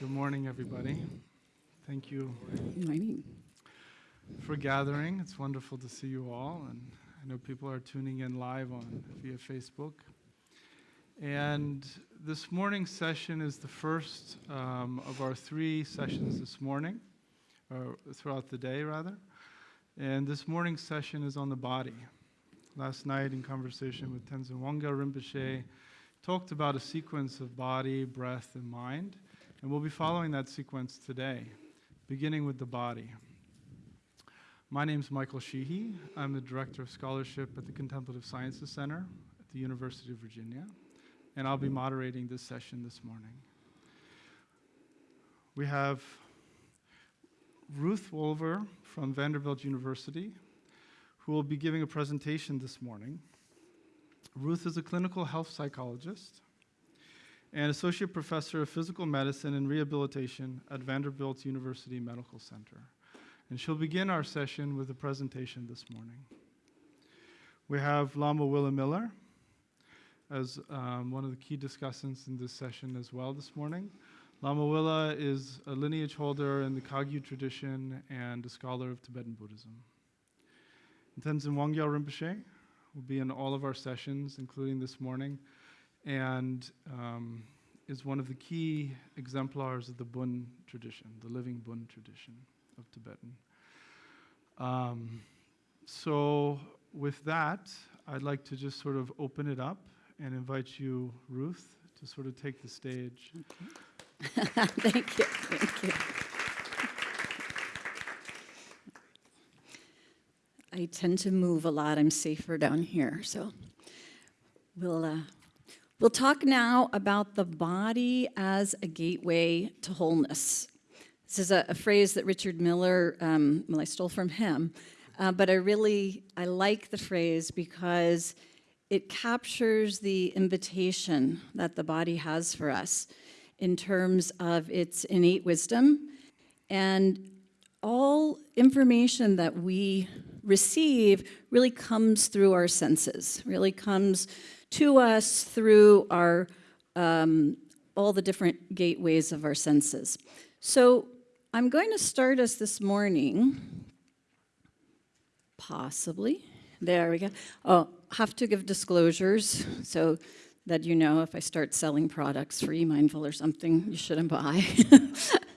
Good morning, everybody. Thank you Good morning. for gathering. It's wonderful to see you all, and I know people are tuning in live on via Facebook. And this morning's session is the first um, of our three sessions this morning, or throughout the day, rather. And this morning's session is on the body. Last night, in conversation with Tenzin Wangyal Rinpoche, talked about a sequence of body, breath, and mind. And we'll be following that sequence today, beginning with the body. My name is Michael Sheehy. I'm the Director of Scholarship at the Contemplative Sciences Center at the University of Virginia, and I'll be moderating this session this morning. We have Ruth Wolever from Vanderbilt University, who will be giving a presentation this morning. Ruth is a clinical health psychologist and Associate Professor of Physical Medicine and Rehabilitation at Vanderbilt University Medical Center. And she'll begin our session with a presentation this morning. We have Lama Willa Miller as um, one of the key discussants in this session as well this morning. Lama Willa is a lineage holder in the Kagyu tradition and a scholar of Tibetan Buddhism. Tenzin Wangyal Rinpoche will be in all of our sessions, including this morning and um, is one of the key exemplars of the Bön tradition, the living Bön tradition of Tibetan. Um, so, with that, I'd like to just sort of open it up and invite you, Ruth, to sort of take the stage. Thank you. Thank you. I tend to move a lot. I'm safer down here, so we'll uh, We'll talk now about the body as a gateway to wholeness. This is a, a phrase that Richard Miller, um, well, I stole from him, uh, but I really, I like the phrase because it captures the invitation that the body has for us in terms of its innate wisdom and all information that we receive really comes through our senses, really comes to us through our um, all the different gateways of our senses. So I'm going to start us this morning, possibly. There we go. Oh, have to give disclosures so that you know if I start selling products for mindful or something you shouldn't buy.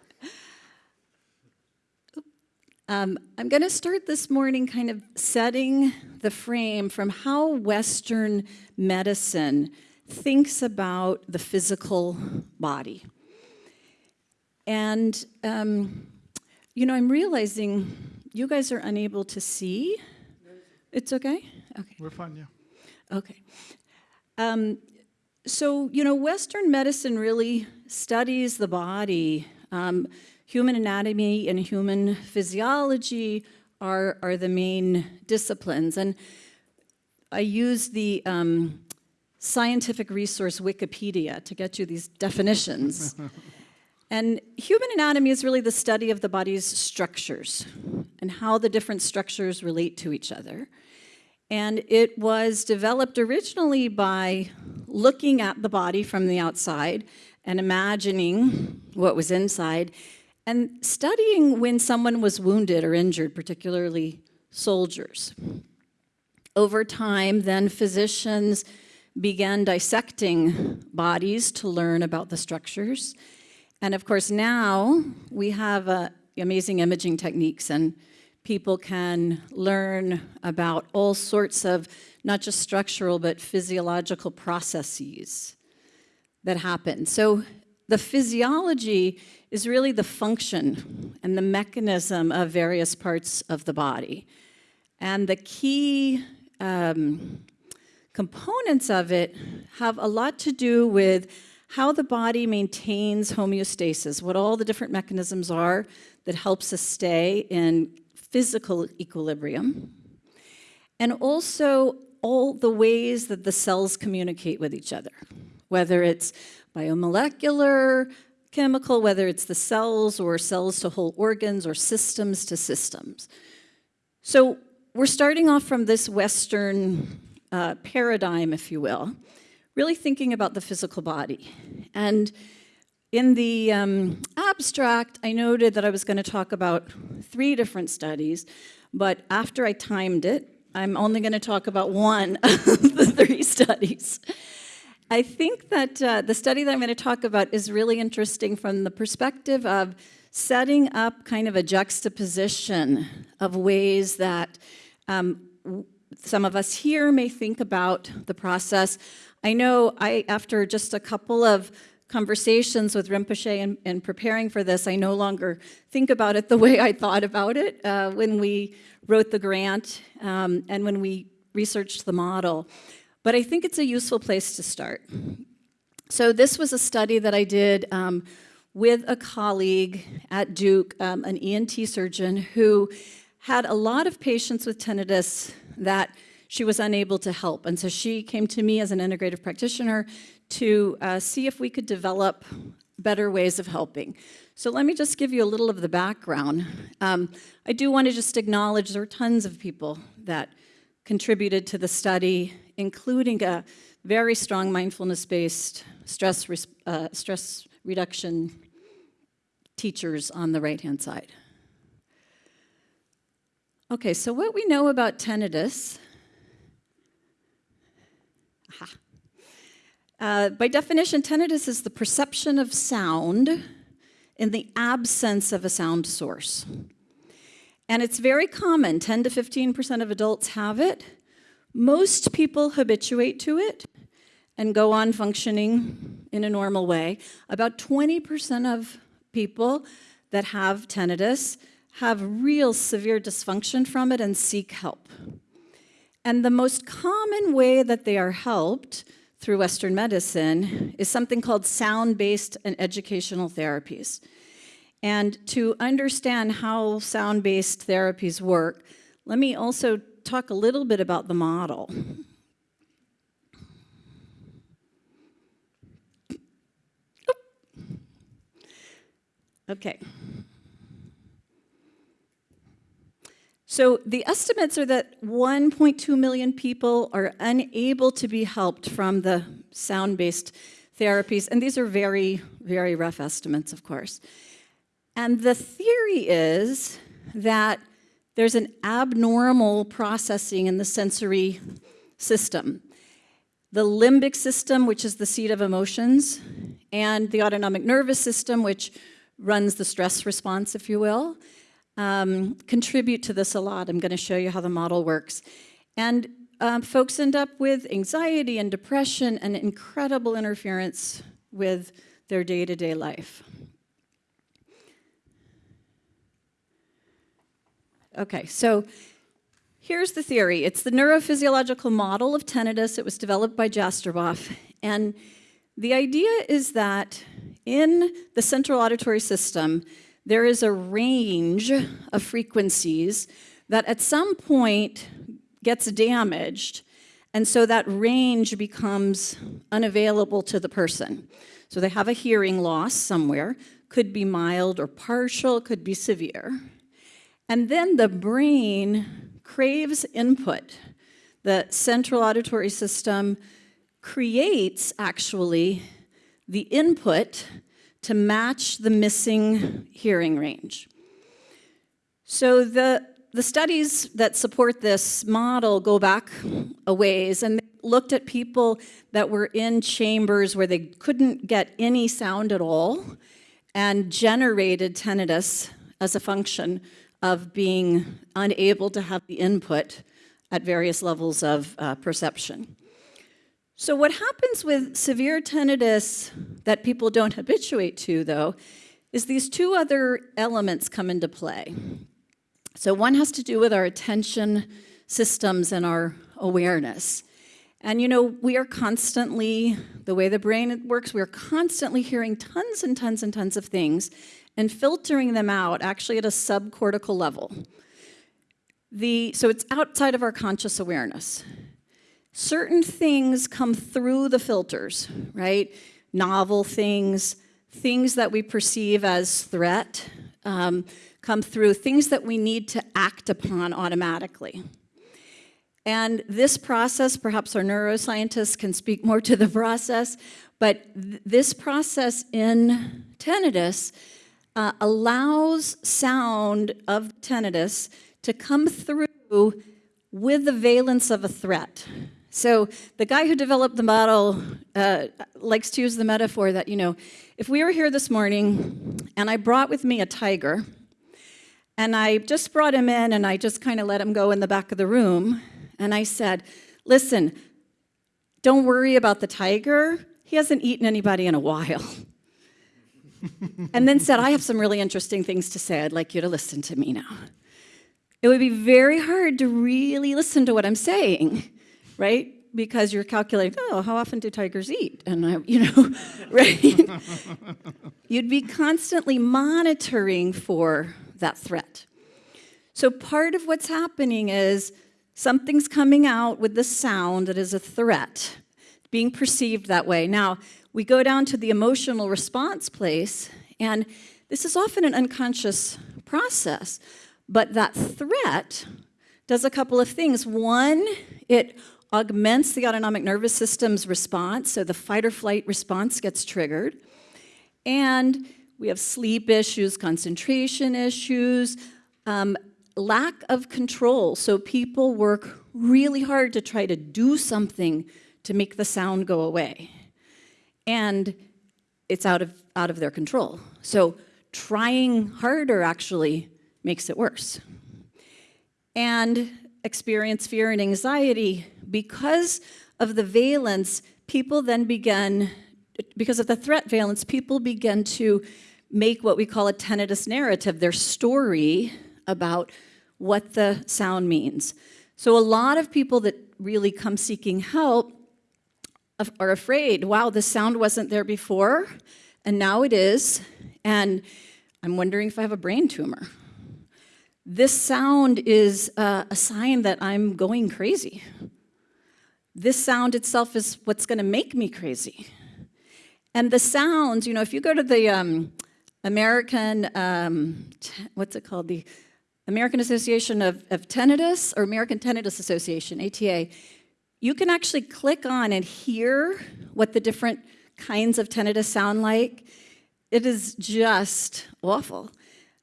Um, I'm going to start this morning kind of setting the frame from how Western medicine thinks about the physical body. And, um, you know, I'm realizing you guys are unable to see. It's okay? Okay. We're fine, yeah. Okay. Um, so, you know, Western medicine really studies the body. Um, human anatomy and human physiology are, are the main disciplines. And I use the um, scientific resource Wikipedia to get you these definitions. and human anatomy is really the study of the body's structures and how the different structures relate to each other. And it was developed originally by looking at the body from the outside and imagining what was inside and studying when someone was wounded or injured, particularly soldiers. Over time, then physicians began dissecting bodies to learn about the structures. And of course, now we have uh, amazing imaging techniques and people can learn about all sorts of not just structural but physiological processes that happen. So the physiology is really the function and the mechanism of various parts of the body. And the key um, components of it have a lot to do with how the body maintains homeostasis, what all the different mechanisms are that helps us stay in physical equilibrium, and also all the ways that the cells communicate with each other, whether it's biomolecular, chemical, whether it's the cells or cells to whole organs or systems to systems. So we're starting off from this Western uh, paradigm, if you will, really thinking about the physical body. And in the um, abstract, I noted that I was going to talk about three different studies, but after I timed it, I'm only going to talk about one of the three studies. I think that uh, the study that I'm going to talk about is really interesting from the perspective of setting up kind of a juxtaposition of ways that um, some of us here may think about the process. I know I, after just a couple of conversations with Rinpoche and, and preparing for this, I no longer think about it the way I thought about it uh, when we wrote the grant um, and when we researched the model. But I think it's a useful place to start. So this was a study that I did um, with a colleague at Duke, um, an ENT surgeon, who had a lot of patients with tinnitus that she was unable to help. And so she came to me as an integrative practitioner to uh, see if we could develop better ways of helping. So let me just give you a little of the background. Um, I do want to just acknowledge there are tons of people that contributed to the study, including a very strong mindfulness-based stress, uh, stress reduction teachers on the right-hand side. Okay, so what we know about tinnitus, uh, by definition, tinnitus is the perception of sound in the absence of a sound source. And it's very common, 10 to 15% of adults have it. Most people habituate to it and go on functioning in a normal way. About 20% of people that have tinnitus have real severe dysfunction from it and seek help. And the most common way that they are helped through Western medicine is something called sound-based and educational therapies. And to understand how sound-based therapies work, let me also talk a little bit about the model. Okay. So the estimates are that 1.2 million people are unable to be helped from the sound-based therapies, and these are very, very rough estimates, of course. And the theory is that there's an abnormal processing in the sensory system. The limbic system, which is the seat of emotions, and the autonomic nervous system, which runs the stress response, if you will, um, contribute to this a lot. I'm going to show you how the model works. And um, folks end up with anxiety and depression and incredible interference with their day-to-day -day life. Okay, so here's the theory. It's the neurophysiological model of tinnitus. It was developed by Jastreboff. And the idea is that in the central auditory system, there is a range of frequencies that at some point gets damaged, and so that range becomes unavailable to the person. So they have a hearing loss somewhere, could be mild or partial, could be severe. And then the brain craves input. The central auditory system creates, actually, the input to match the missing hearing range. So the, the studies that support this model go back a ways and looked at people that were in chambers where they couldn't get any sound at all and generated tinnitus as a function of being unable to have the input at various levels of uh, perception. So what happens with severe tinnitus that people don't habituate to, though, is these two other elements come into play. So one has to do with our attention systems and our awareness. And you know, we are constantly, the way the brain works, we are constantly hearing tons and tons and tons of things and filtering them out actually at a subcortical level. The, so it's outside of our conscious awareness certain things come through the filters, right? Novel things, things that we perceive as threat um, come through, things that we need to act upon automatically. And this process, perhaps our neuroscientists can speak more to the process, But th- this process in tinnitus uh, allows sound of tinnitus to come through with the valence of a threat. So the guy who developed the model uh, likes to use the metaphor that, you know, if we were here this morning and I brought with me a tiger, and I just brought him in and I just kind of let him go in the back of the room, and I said, listen, don't worry about the tiger. He hasn't eaten anybody in a while. and then said, I have some really interesting things to say. I'd like you to listen to me now. It would be very hard to really listen to what I'm saying, right? Because you're calculating, oh, how often do tigers eat? And I, you know, right? You'd be constantly monitoring for that threat. So part of what's happening is something's coming out with the sound that is a threat, being perceived that way. Now, we go down to the emotional response place, and this is often an unconscious process, but that threat does a couple of things. One, it augments the autonomic nervous system's response, so the fight or flight response gets triggered. And we have sleep issues, concentration issues, um, lack of control. So people work really hard to try to do something to make the sound go away. And it's out of, out of their control. So trying harder actually makes it worse. And experience fear and anxiety because of the valence, people then begin, because of the threat valence, people begin to make what we call a tinnitus narrative, their story about what the sound means. So a lot of people that really come seeking help are afraid, wow, the sound wasn't there before, and now it is, and I'm wondering if I have a brain tumor. This sound is uh, a sign that I'm going crazy. This sound itself is what's going to make me crazy. And the sounds, you know, if you go to the um, American, um, what's it called? The American Association of, of Tinnitus, or American Tinnitus Association, ATA, you can actually click on and hear what the different kinds of tinnitus sound like. It is just awful.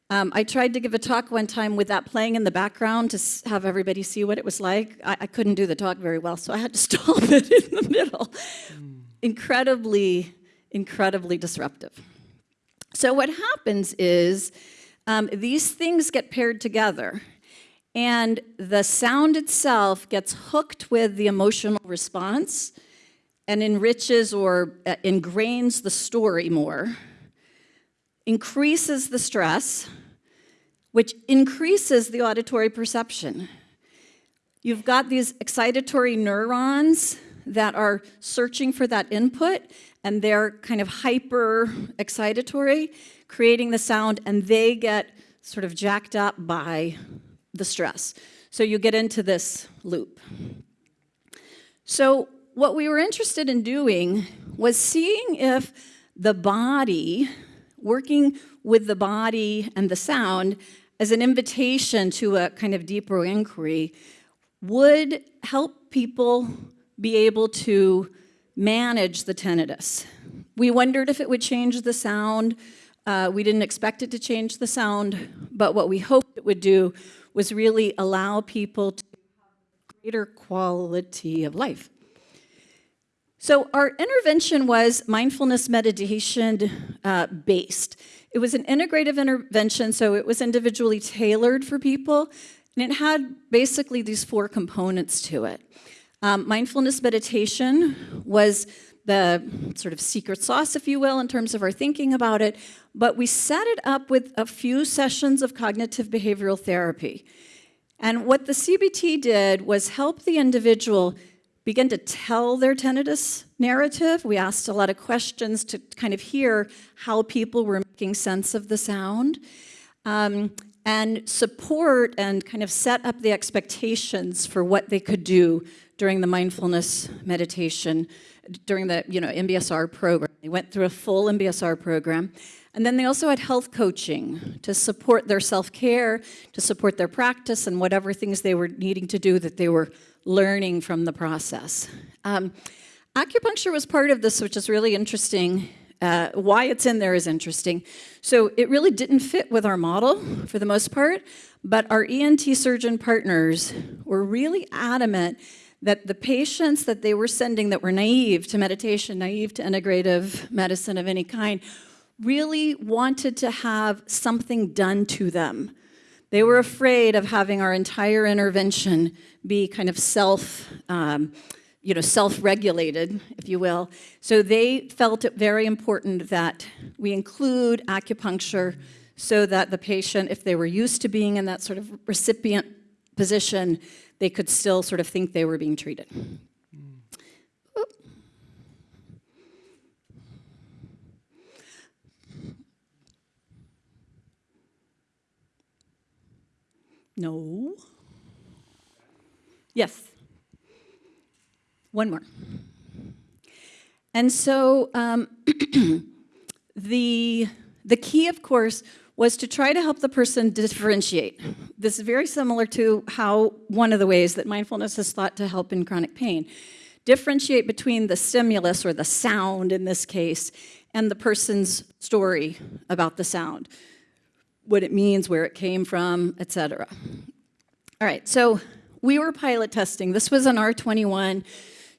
Um, I tried to give a talk one time with that playing in the background to have everybody see what it was like. I, I couldn't do the talk very well, so I had to stop it in the middle. Mm. Incredibly, incredibly disruptive. So what happens is um, these things get paired together and the sound itself gets hooked with the emotional response and enriches or uh, ingrains the story more, increases the stress, which increases the auditory perception. You've got these excitatory neurons that are searching for that input, and they're kind of hyper excitatory, creating the sound, and they get sort of jacked up by the stress. So you get into this loop. So what we were interested in doing was seeing if the body, working with the body and the sound as an invitation to a kind of deeper inquiry, would help people be able to manage the tinnitus. We wondered if it would change the sound. Uh, we didn't expect it to change the sound, but what we hoped it would do was really allow people to have greater quality of life. So our intervention was mindfulness meditation uh, based. It was an integrative intervention, so it was individually tailored for people, and it had basically these four components to it. Um, mindfulness meditation was the sort of secret sauce, if you will, in terms of our thinking about it, but we set it up with a few sessions of cognitive behavioral therapy. And what the CBT did was help the individual begin to tell their tinnitus narrative. We asked a lot of questions to kind of hear how people were making sense of the sound. Um, and support and kind of set up the expectations for what they could do during the mindfulness meditation, during the you know MBSR program. They went through a full MBSR program. And then they also had health coaching to support their self-care, to support their practice and whatever things they were needing to do that they were learning from the process. Um, Acupuncture was part of this, which is really interesting. Uh, why it's in there is interesting. So it really didn't fit with our model for the most part, but our ENT surgeon partners were really adamant that the patients that they were sending that were naive to meditation, naive to integrative medicine of any kind, really wanted to have something done to them. They were afraid of having our entire intervention be kind of self, um, you know, self-regulated, if you will. So they felt it very important that we include acupuncture so that the patient, if they were used to being in that sort of recipient position, they could still sort of think they were being treated. No. Yes. One more. And so um, the, the key, of course, was to try to help the person differentiate. This is very similar to how one of the ways that mindfulness is thought to help in chronic pain. Differentiate between the stimulus or the sound in this case and the person's story about the sound, what it means, where it came from, etc. All right, so we were pilot testing. This was an R21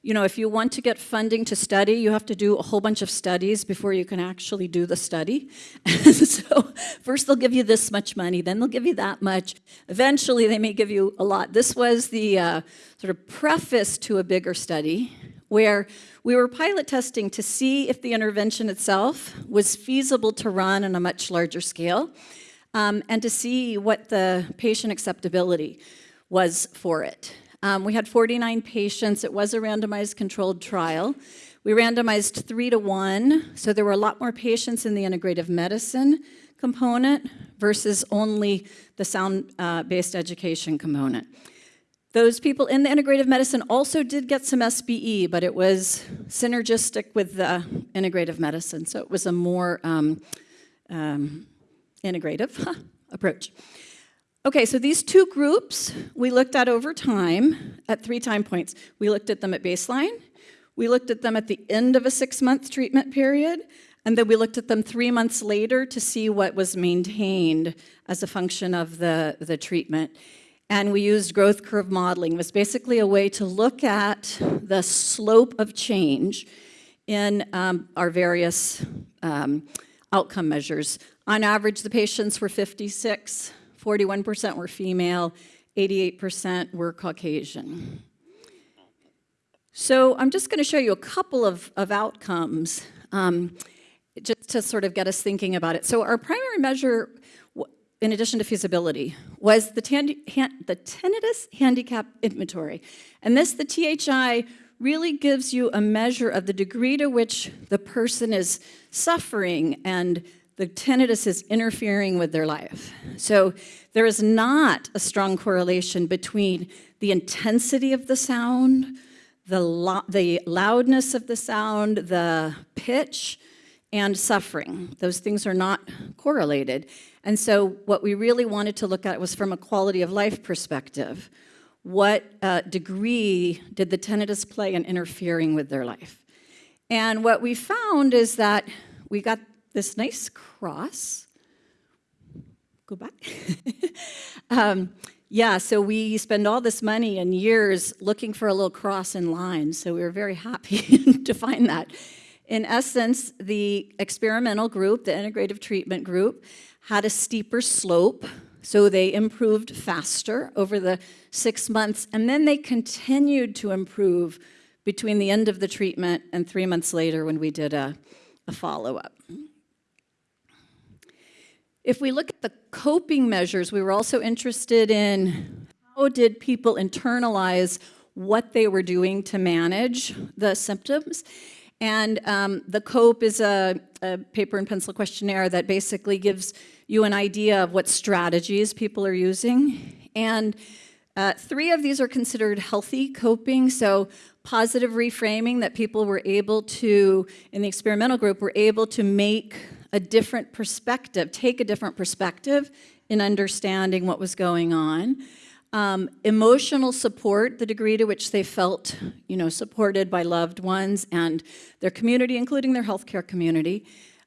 you know, if you want to get funding to study, you have to do a whole bunch of studies before you can actually do the study. so first they'll give you this much money, then they'll give you that much. Eventually they may give you a lot. This was the uh, sort of preface to a bigger study where we were pilot testing to see if the intervention itself was feasible to run on a much larger scale um, and to see what the patient acceptability was for it. Um, we had 49 patients. It was a randomized controlled trial. We randomized three to one, so there were a lot more patients in the integrative medicine component versus only the sound-based uh, education component. Those people in the integrative medicine also did get some SBE, but it was synergistic with the integrative medicine, so it was a more um, um, integrative approach. Okay, so these two groups we looked at over time at three time points. We looked at them at baseline, we looked at them at the end of a six-month treatment period, and then we looked at them three months later to see what was maintained as a function of the, the treatment. And we used growth curve modeling. It was basically a way to look at the slope of change in um, our various um, outcome measures. On average, the patients were 56 41% were female, 88% were Caucasian. So I'm just going to show you a couple of, of outcomes um, just to sort of get us thinking about it. So our primary measure, in addition to feasibility, was the, the tinnitus handicap inventory. And this, the THI, really gives you a measure of the degree to which the person is suffering and the tinnitus is interfering with their life. So there is not a strong correlation between the intensity of the sound, the, lo the loudness of the sound, the pitch, and suffering. Those things are not correlated. And so what we really wanted to look at was from a quality of life perspective. What uh, degree did the tinnitus play in interfering with their life? And what we found is that we got this nice cross. Go back. um, yeah, so we spend all this money and years looking for a little cross in line, so we were very happy to find that. In essence, the experimental group, the integrative treatment group, had a steeper slope, so they improved faster over the six months, and then they continued to improve between the end of the treatment and three months later when we did a, a follow-up. If we look at the coping measures, we were also interested in how did people internalize what they were doing to manage the symptoms. And um, the COPE is a, a, paper and pencil questionnaire that basically gives you an idea of what strategies people are using. And uh, three of these are considered healthy coping, so positive reframing that people were able to, in the experimental group, were able to make a different perspective, take a different perspective in understanding what was going on. um, emotional support, the degree to which they felt, you know, supported by loved ones and their community, including their healthcare community.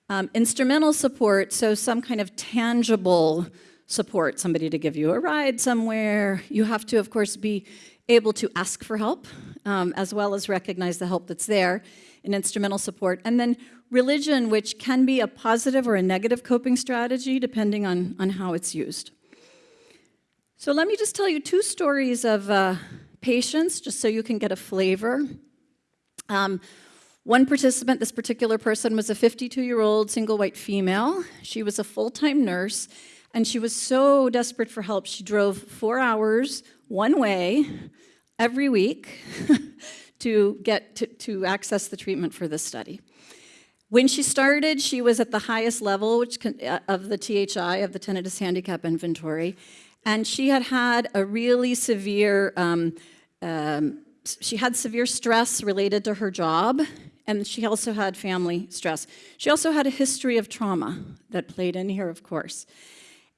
Um, instrumental support, so some kind of tangible support, somebody to give you a ride somewhere. You have to, of course, be able to ask for help, um, as well as recognize the help that's there in instrumental support. And then religion, which can be a positive or a negative coping strategy, depending on, on how it's used. So let me just tell you two stories of uh, patients, just so you can get a flavor. Um, one participant, this particular person, was a 52-year-old single white female. She was a full-time nurse, and she was so desperate for help, she drove four hours one way every week to get to, to access the treatment for this study. When she started, she was at the highest level which can, uh, of the THI, of the tinnitus handicap inventory, and she had had a really severe, um, um, she had severe stress related to her job, and she also had family stress. She also had a history of trauma that played in here, of course.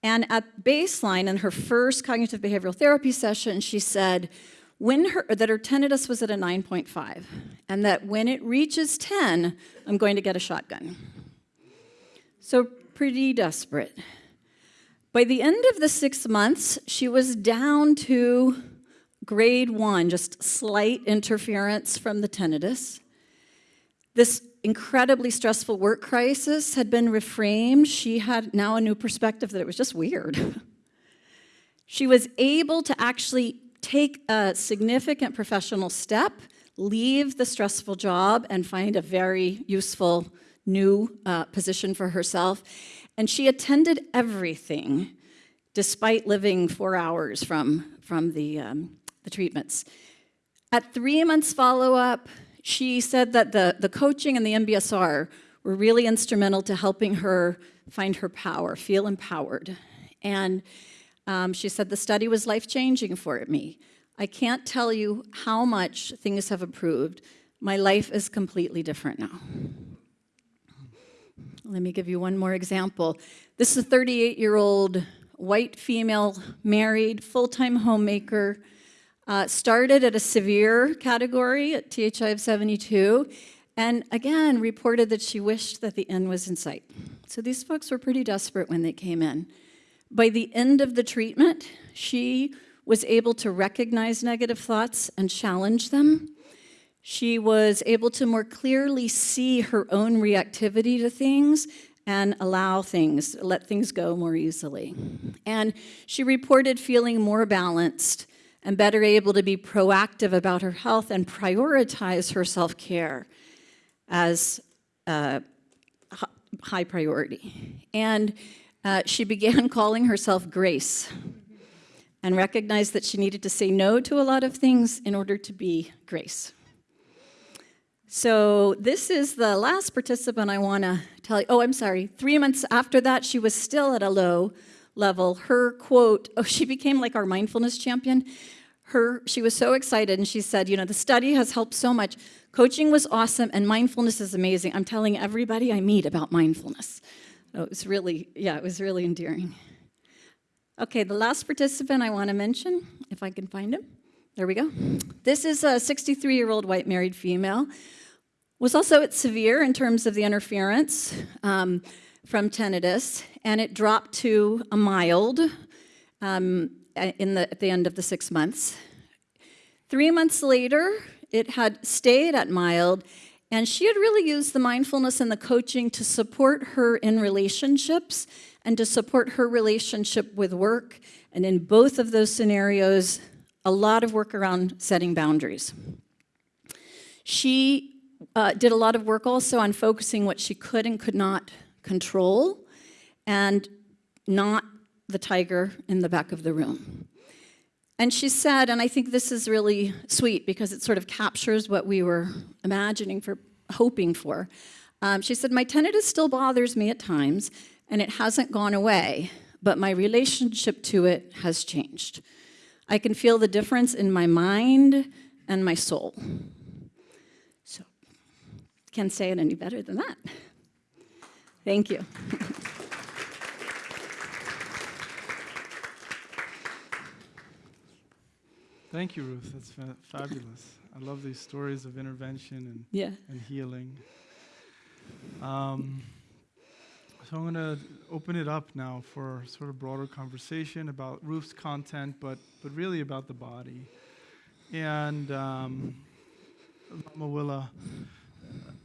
And at baseline, in her first cognitive behavioral therapy session, she said when her, that her tinnitus was at a 9.5, and that when it reaches 10, I'm going to get a shotgun. So pretty desperate. By the end of the six months, she was down to grade one, just slight interference from the tinnitus. This incredibly stressful work crisis had been reframed. She had now a new perspective that it was just weird. she was able to actually take a significant professional step, leave the stressful job, and find a very useful new uh, position for herself. And she attended everything despite living four hours from, from the, um, the treatments. At three months follow-up, she said that the, the coaching and the MBSR were really instrumental to helping her find her power, feel empowered. And um, she said, the study was life-changing for me. I can't tell you how much things have improved. My life is completely different now. Let me give you one more example. This is a 38-year-old white female, married, full-time homemaker, uh, started at a severe category at THI of 72, and again reported that she wished that the end was in sight. So these folks were pretty desperate when they came in. By the end of the treatment, she was able to recognize negative thoughts and challenge them. She was able to more clearly see her own reactivity to things and allow things, let things go more easily. And she reported feeling more balanced and better able to be proactive about her health and prioritize her self-care as uh, a high priority. And uh, she began calling herself Grace and recognized that she needed to say no to a lot of things in order to be Grace. So this is the last participant I want to tell you. Oh, I'm sorry. Three months after that, she was still at a low level. Her quote, oh, she became like our mindfulness champion. Her, she was so excited and she said, you know, the study has helped so much. Coaching was awesome and mindfulness is amazing. I'm telling everybody I meet about mindfulness. So it was really, yeah, it was really endearing. Okay, the last participant I want to mention, if I can find him. There we go. This is a 63-year-old white married female was also at severe in terms of the interference um, from tinnitus, and it dropped to a mild um, in the, at the end of the six months. Three months later, it had stayed at mild, and she had really used the mindfulness and the coaching to support her in relationships and to support her relationship with work. And in both of those scenarios, a lot of work around setting boundaries. She uh, did a lot of work also on focusing what she could and could not control and not the tiger in the back of the room. And she said, and I think this is really sweet because it sort of captures what we were imagining for, hoping for. Um, she said, my tinnitus still bothers me at times and it hasn't gone away, but my relationship to it has changed. I can feel the difference in my mind and my soul. So, can't say it any better than that. Thank you. Thank you, Ruth. That's fa- fabulous. I love these stories of intervention and, Yeah. and healing. Um, so I'm going to open it up now for sort of broader conversation about Ruth's content, but but really about the body. And um, Lama Willa,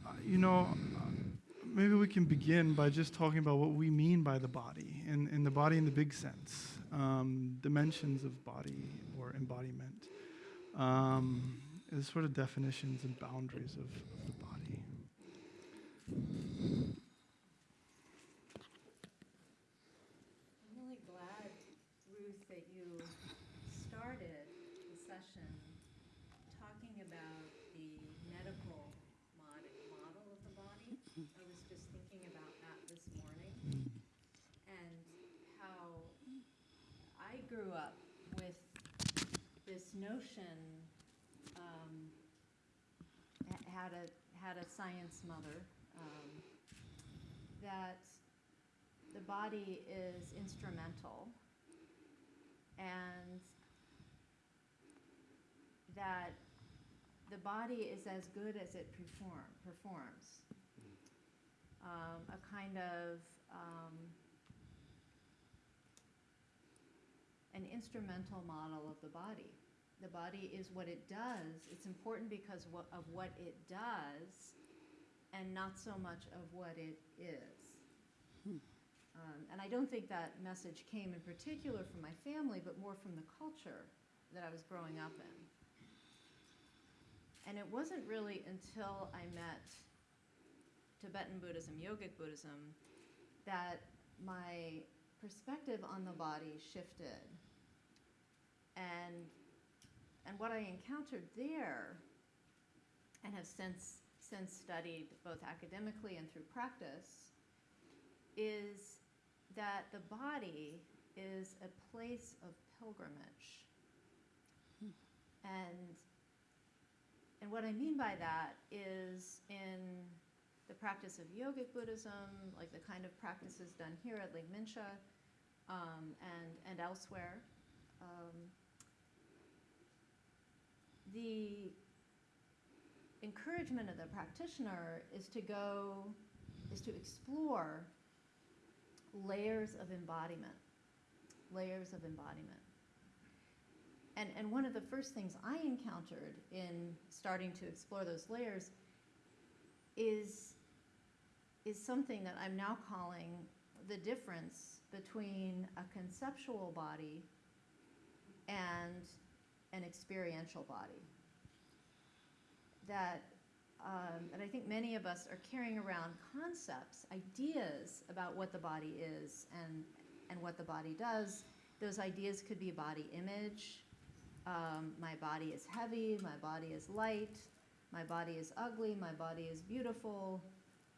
uh, you know, maybe we can begin by just talking about what we mean by the body, and, and the body in the big sense, um, dimensions of body embodiment, um, sort of definitions and boundaries of, of the body. I'm really glad, Ruth, that you started the session talking about the medical mod- model of the body. I was just thinking about that this morning and how I grew up with this notion, um, had a, had a science mother, um, that the body is instrumental and that the body is as good as it perform, performs. Um, a kind of um, an instrumental model of the body. The body is what it does. It's important because of what it does and not so much of what it is. Um, and I don't think that message came in particular from my family, but more from the culture that I was growing up in. And it wasn't really until I met Tibetan Buddhism, Yogic Buddhism, that my perspective on the body shifted. And, and what I encountered there, and have since, since studied both academically and through practice, is that the body is a place of pilgrimage. And, and what I mean by that is in the practice of yogic Buddhism, like the kind of practices done here at Lake um, and, and elsewhere, um, the encouragement of the practitioner is to go, is to explore layers of embodiment, layers of embodiment. And, and one of the first things I encountered in starting to explore those layers is, is something that I'm now calling the difference between a conceptual body and an experiential body. That um, and I think many of us are carrying around concepts, ideas about what the body is and, and what the body does. Those ideas could be body image. Um, my body is heavy, my body is light, my body is ugly, my body is beautiful.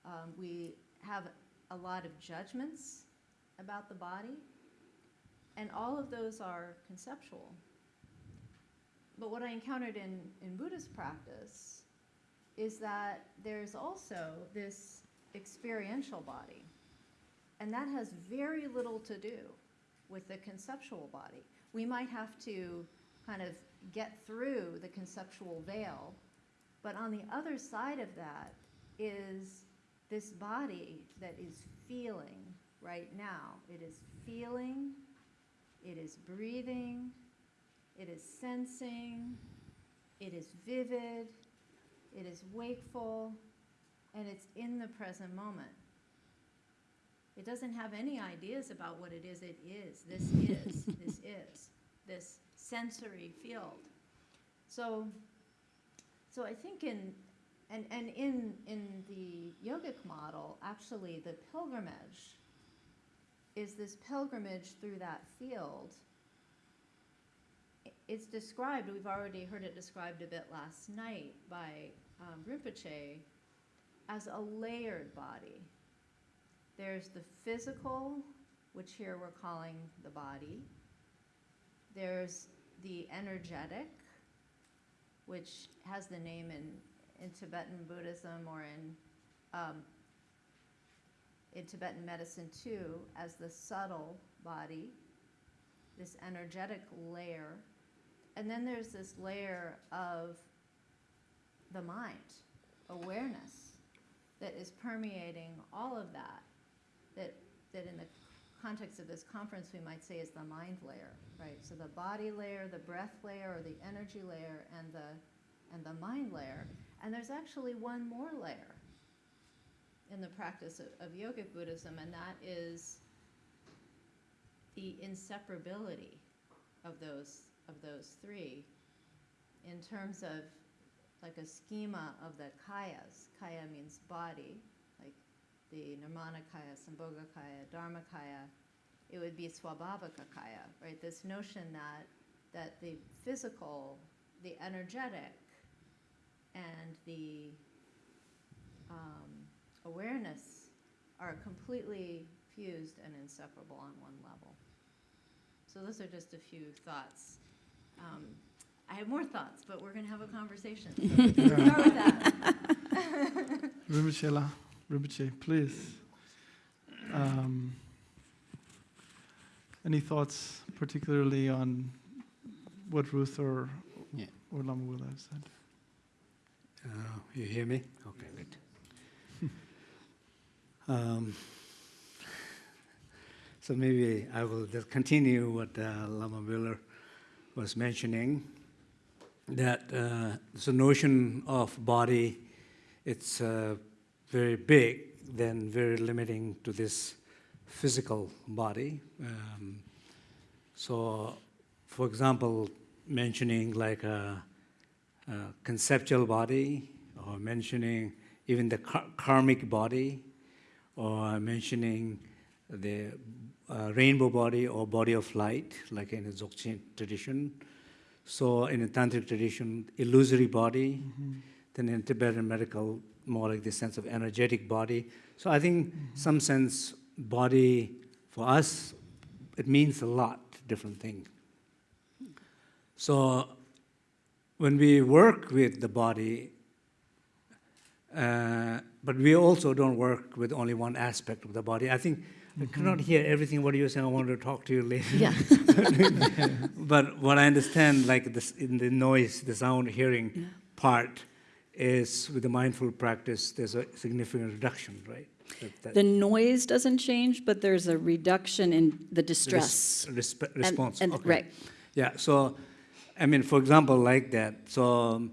Um, we have a lot of judgments about the body, and all of those are conceptual. But what I encountered in, in Buddhist practice is that there's also this experiential body. And that has very little to do with the conceptual body. We might have to kind of get through the conceptual veil, but on the other side of that is this body that is feeling right now. It is feeling, it is breathing, it is sensing, it is vivid, it is wakeful, and it's in the present moment. It doesn't have any ideas about what it is it is. This is, this is, this sensory field. So, so I think in, and, and in, in the yogic model, actually the pilgrimage is this pilgrimage through that field. It's described, we've already heard it described a bit last night by um, Rinpoche, as a layered body. There's the physical, which here we're calling the body. There's the energetic, which has the name in, in Tibetan Buddhism or in, um, in Tibetan medicine too, as the subtle body, this energetic layer. And then there's this layer of the mind, awareness, that is permeating all of that, that, that in the context of this conference, we might say is the mind layer, right? So the body layer, the breath layer, or the energy layer, and the, and the mind layer. And there's actually one more layer in the practice of, of yogic Buddhism, and that is the inseparability of those, of those three in terms of like a schema of the kayas. Kaya means body, like the Nirmanakaya, Sambhogakaya, Dharmakaya. It would be Swabhavaka Kaya, right? This notion that, that the physical, the energetic, and the um, awareness are completely fused and inseparable on one level. So those are just a few thoughts. Um, I have more thoughts, but we're going to have a conversation. So start with that. Rinpoche, La, please. Um, any thoughts particularly on what Ruth or, Yeah. or Lama Willa have said? Uh, you hear me? Okay, good. um, so maybe I will just continue what uh, Lama Willa was mentioning. That uh, the notion of body, it's uh, very big, then very limiting to this physical body. Um, so, for example, mentioning like a uh, conceptual body, or mentioning even the kar- karmic body, or mentioning the uh, rainbow body or body of light, like in the Dzogchen tradition. So in the tantric tradition, illusory body, then in Tibetan medical, more like the sense of energetic body. So I think some sense body for us, it means a lot, different thing. So when we work with the body, uh, but we also don't work with only one aspect of the body. I think I cannot hear everything what you're saying. I want to talk to you later. Yeah. but what I understand, like this, in the noise, the sound hearing Yeah. part, is with the mindful practice, there's a significant reduction, right? That- that- The noise doesn't change, but there's a reduction in the res- distress. And- response. and- okay. Right. Yeah, so, I mean, for example, like that, so um,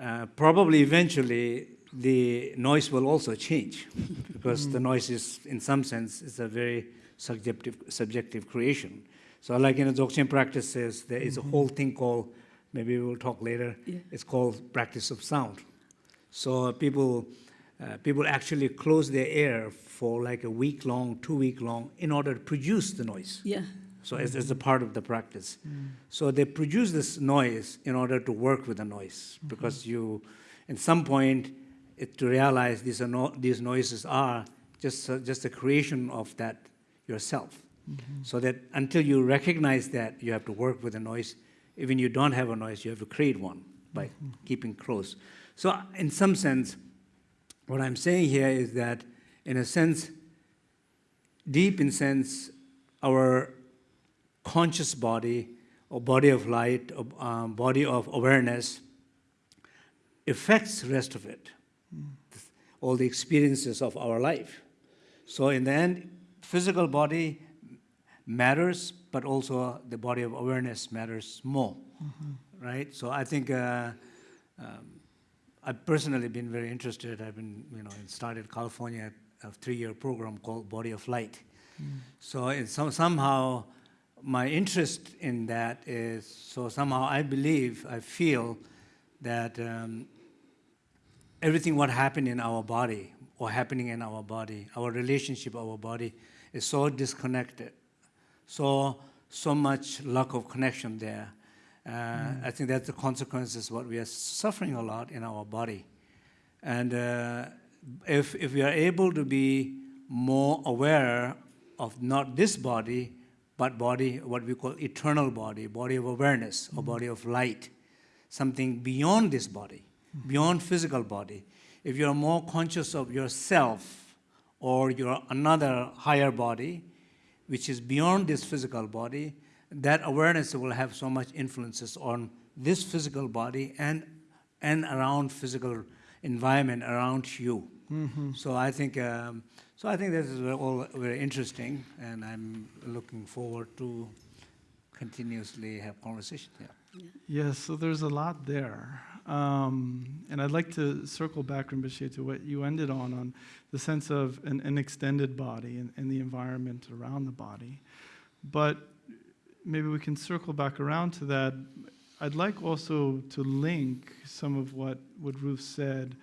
uh, probably eventually the noise will also change because the noise is, in some sense, is a very subjective, subjective creation. So, like in the Dzogchen practices, there is a mm-hmm. whole thing called, maybe we'll talk later, Yeah. it's called practice of sound. So, people, uh, people actually close their ear for like a week long, two week long, in order to produce the noise. Yeah. So as, as a part of the practice. Mm. So they produce this noise in order to work with the noise mm-hmm. because you, at some point, it, to realize these, are no, these noises are just, uh, just a creation of that yourself. So that until you recognize that, you have to work with the noise. Even you don't have a noise, you have to create one by keeping close. So in some sense, what I'm saying here is that, in a sense, deep in sense, our conscious body or body of light or um, body of awareness affects the rest of it all the experiences of our life. So in the end physical body matters but also the body of awareness matters more right? So i think uh, um, i've personally been very interested. I've been you know started california a three-year program called body of light. So it's some, somehow my interest in that is so somehow I believe, I feel that um, everything what happened in our body or happening in our body, our relationship, our body is so disconnected, so so much lack of connection there. Uh, I think that's the consequences what we are suffering a lot in our body, and uh, if if we are able to be more aware of not this body but body, what we call eternal body, body of awareness or body of light, something beyond this body, beyond physical body. If you're more conscious of yourself or your another higher body, which is beyond this physical body, that awareness will have so much influences on this physical body and and around physical environment around you. So I think um, so. I think this is all very interesting, and I'm looking forward to continuously have conversation here. Yes, so there's a lot there. Um, and I'd like to circle back, Rinpoche, to what you ended on, on the sense of an, an extended body and, and the environment around the body. But maybe we can circle back around to that. I'd like also to link some of what, what Ruth said,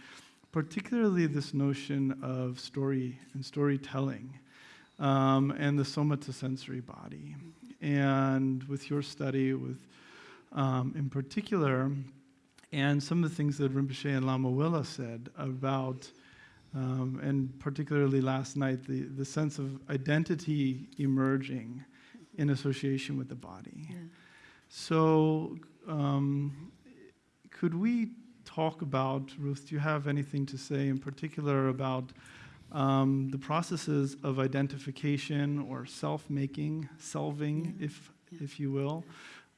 particularly this notion of story and storytelling um, and the somatosensory body. And with your study, with um, in particular, and some of the things that Rinpoche and Lama Willa said about, um, and particularly last night, the, the sense of identity emerging in association with the body. Yeah. So, um, could we talk about, Ruth, do you have anything to say in particular about um, the processes of identification or self making, selving, Yeah. if, Yeah. if you will,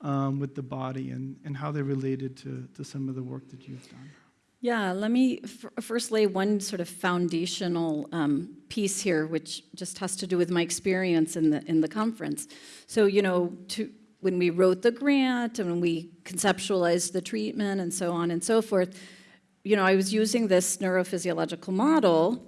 um, with the body and, and how they're related to, to some of the work that you've done? Yeah, let me first lay one sort of foundational um, piece here, which just has to do with my experience in the in the conference. So, you know, to, when we wrote the grant and when we conceptualized the treatment and so on and so forth, you know, I was using this neurophysiological model,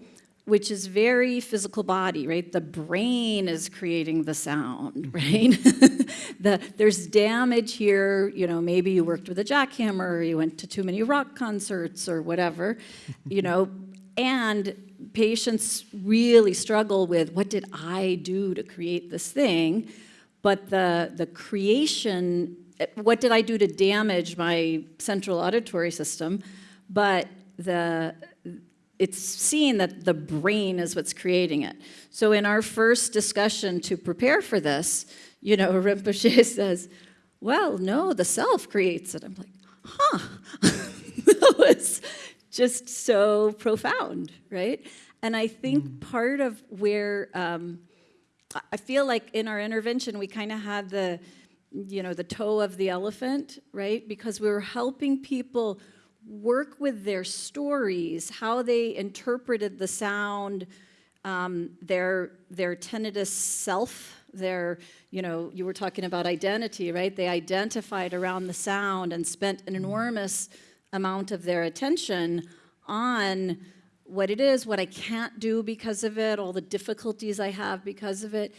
which is very physical body, right? The brain is creating the sound, mm-hmm. right? the, there's damage here, you know, maybe you worked with a jackhammer, or you went to too many rock concerts or whatever, you know, and patients really struggle with what did I do to create this thing? But the, the creation, what did I do to damage my central auditory system? But the, it's seen that the brain is what's creating it. So in our first discussion to prepare for this, you know, Rinpoche says, well, no, the self creates it. I'm like, huh. that was just so profound, right? And I think part of where um, I- I feel like in our intervention, we kind of had the, you know, the toe of the elephant, right? Because we were helping people work with their stories, how they interpreted the sound, um, their their tinnitus self, their you know, you were talking about identity, right? They identified around the sound and spent an enormous amount of their attention on what it is, what I can't do because of it, all the difficulties I have because of it.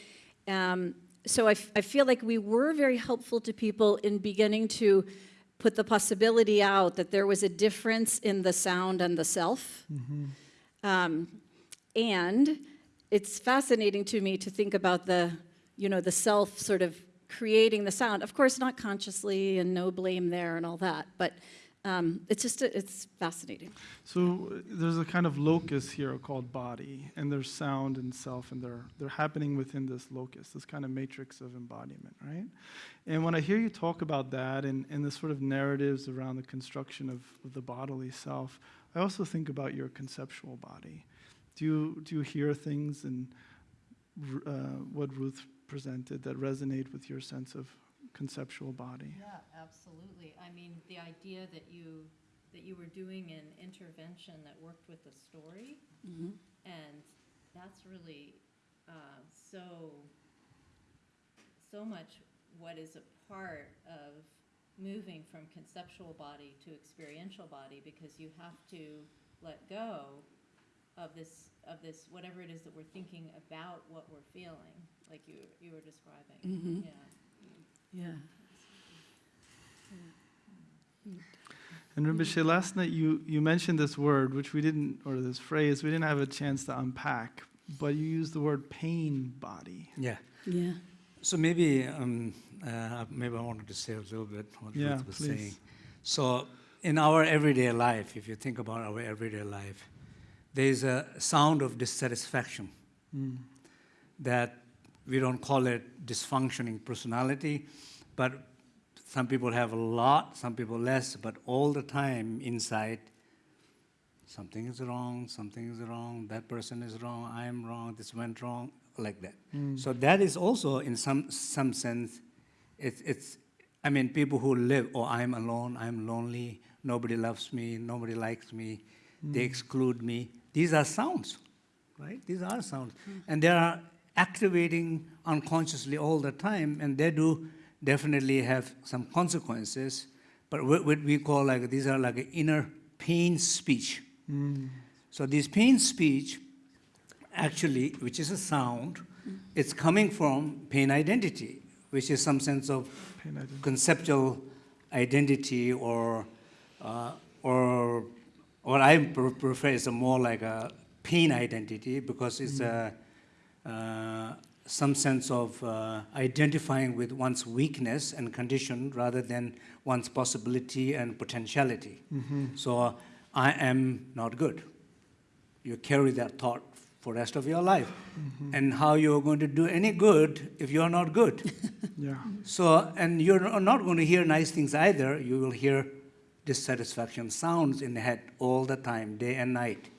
Um, so I feel like we were very helpful to people in beginning to put the possibility out that there was a difference in the sound and the self. Um, and it's fascinating to me to think about the, you know, the self sort of creating the sound. Of course, not consciously and no blame there and all that, but um, it's just, a, it's fascinating. So there's a kind of locus here called body, and there's sound and self, and they're they're happening within this locus, this kind of matrix of embodiment, right? And when I hear you talk about that and, and the sort of narratives around the construction of, of the bodily self, I also think about your conceptual body. Do you do you hear things in r- uh, what Ruth presented that resonate with your sense of conceptual body? Yeah, absolutely. I mean, the idea that you, that you were doing an intervention that worked with the story, and that's really uh, so, so much what is a part of moving from conceptual body to experiential body, because you have to let go of this, of this, whatever it is that we're thinking about what we're feeling, like you, you were describing. Mhm. Yeah. Yeah. And Rinpoche, last night you, you mentioned this word, which we didn't, or this phrase, we didn't have a chance to unpack, but you used the word pain body. Yeah. Yeah. So maybe um, uh, maybe I wanted to say a little bit what Yeah, Ruth was please. saying. So in our everyday life, if you think about our everyday life, there is a sound of dissatisfaction Mm. that we don't call it dysfunctioning personality, but some people have a lot, some people less, but all the time inside, something is wrong, something is wrong, that person is wrong, I am wrong, this went wrong, like that. Mm. So that is also, in some some sense, it's, it's, I mean, people who live, oh, I'm alone, I'm lonely, nobody loves me, nobody likes me, they exclude me. These are sounds, right? These are sounds. And they are activating unconsciously all the time, and they do definitely have some consequences. But what, what we call like, these are like inner pain speech. So this pain speech, actually, which is a sound, it's coming from pain identity, which is some sense of Pain identity. conceptual identity or, uh, or what I prefer is a more like a pain identity because it's a, uh, some sense of uh, identifying with one's weakness and condition rather than one's possibility and potentiality. So uh, I am not good. You carry that thought for the rest of your life. And how you're going to do any good if you're not good. Yeah. So, and you're not going to hear nice things either. You will hear dissatisfaction sounds in the head all the time, day and night.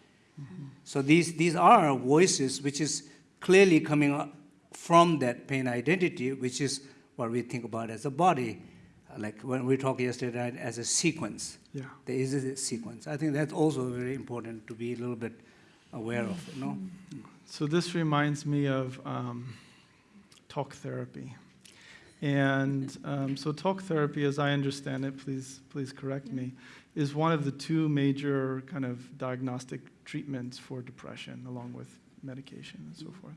So these, these are voices which is clearly coming from that pain identity, which is what we think about as a body. Like when we talked yesterday right, as a sequence. Yeah. There is a sequence. I think that's also very important to be a little bit aware of, you know? So this reminds me of um, talk therapy. And um, so talk therapy, as I understand it, please, please correct me, is one of the two major kind of diagnostic treatments for depression, along with medication and so forth.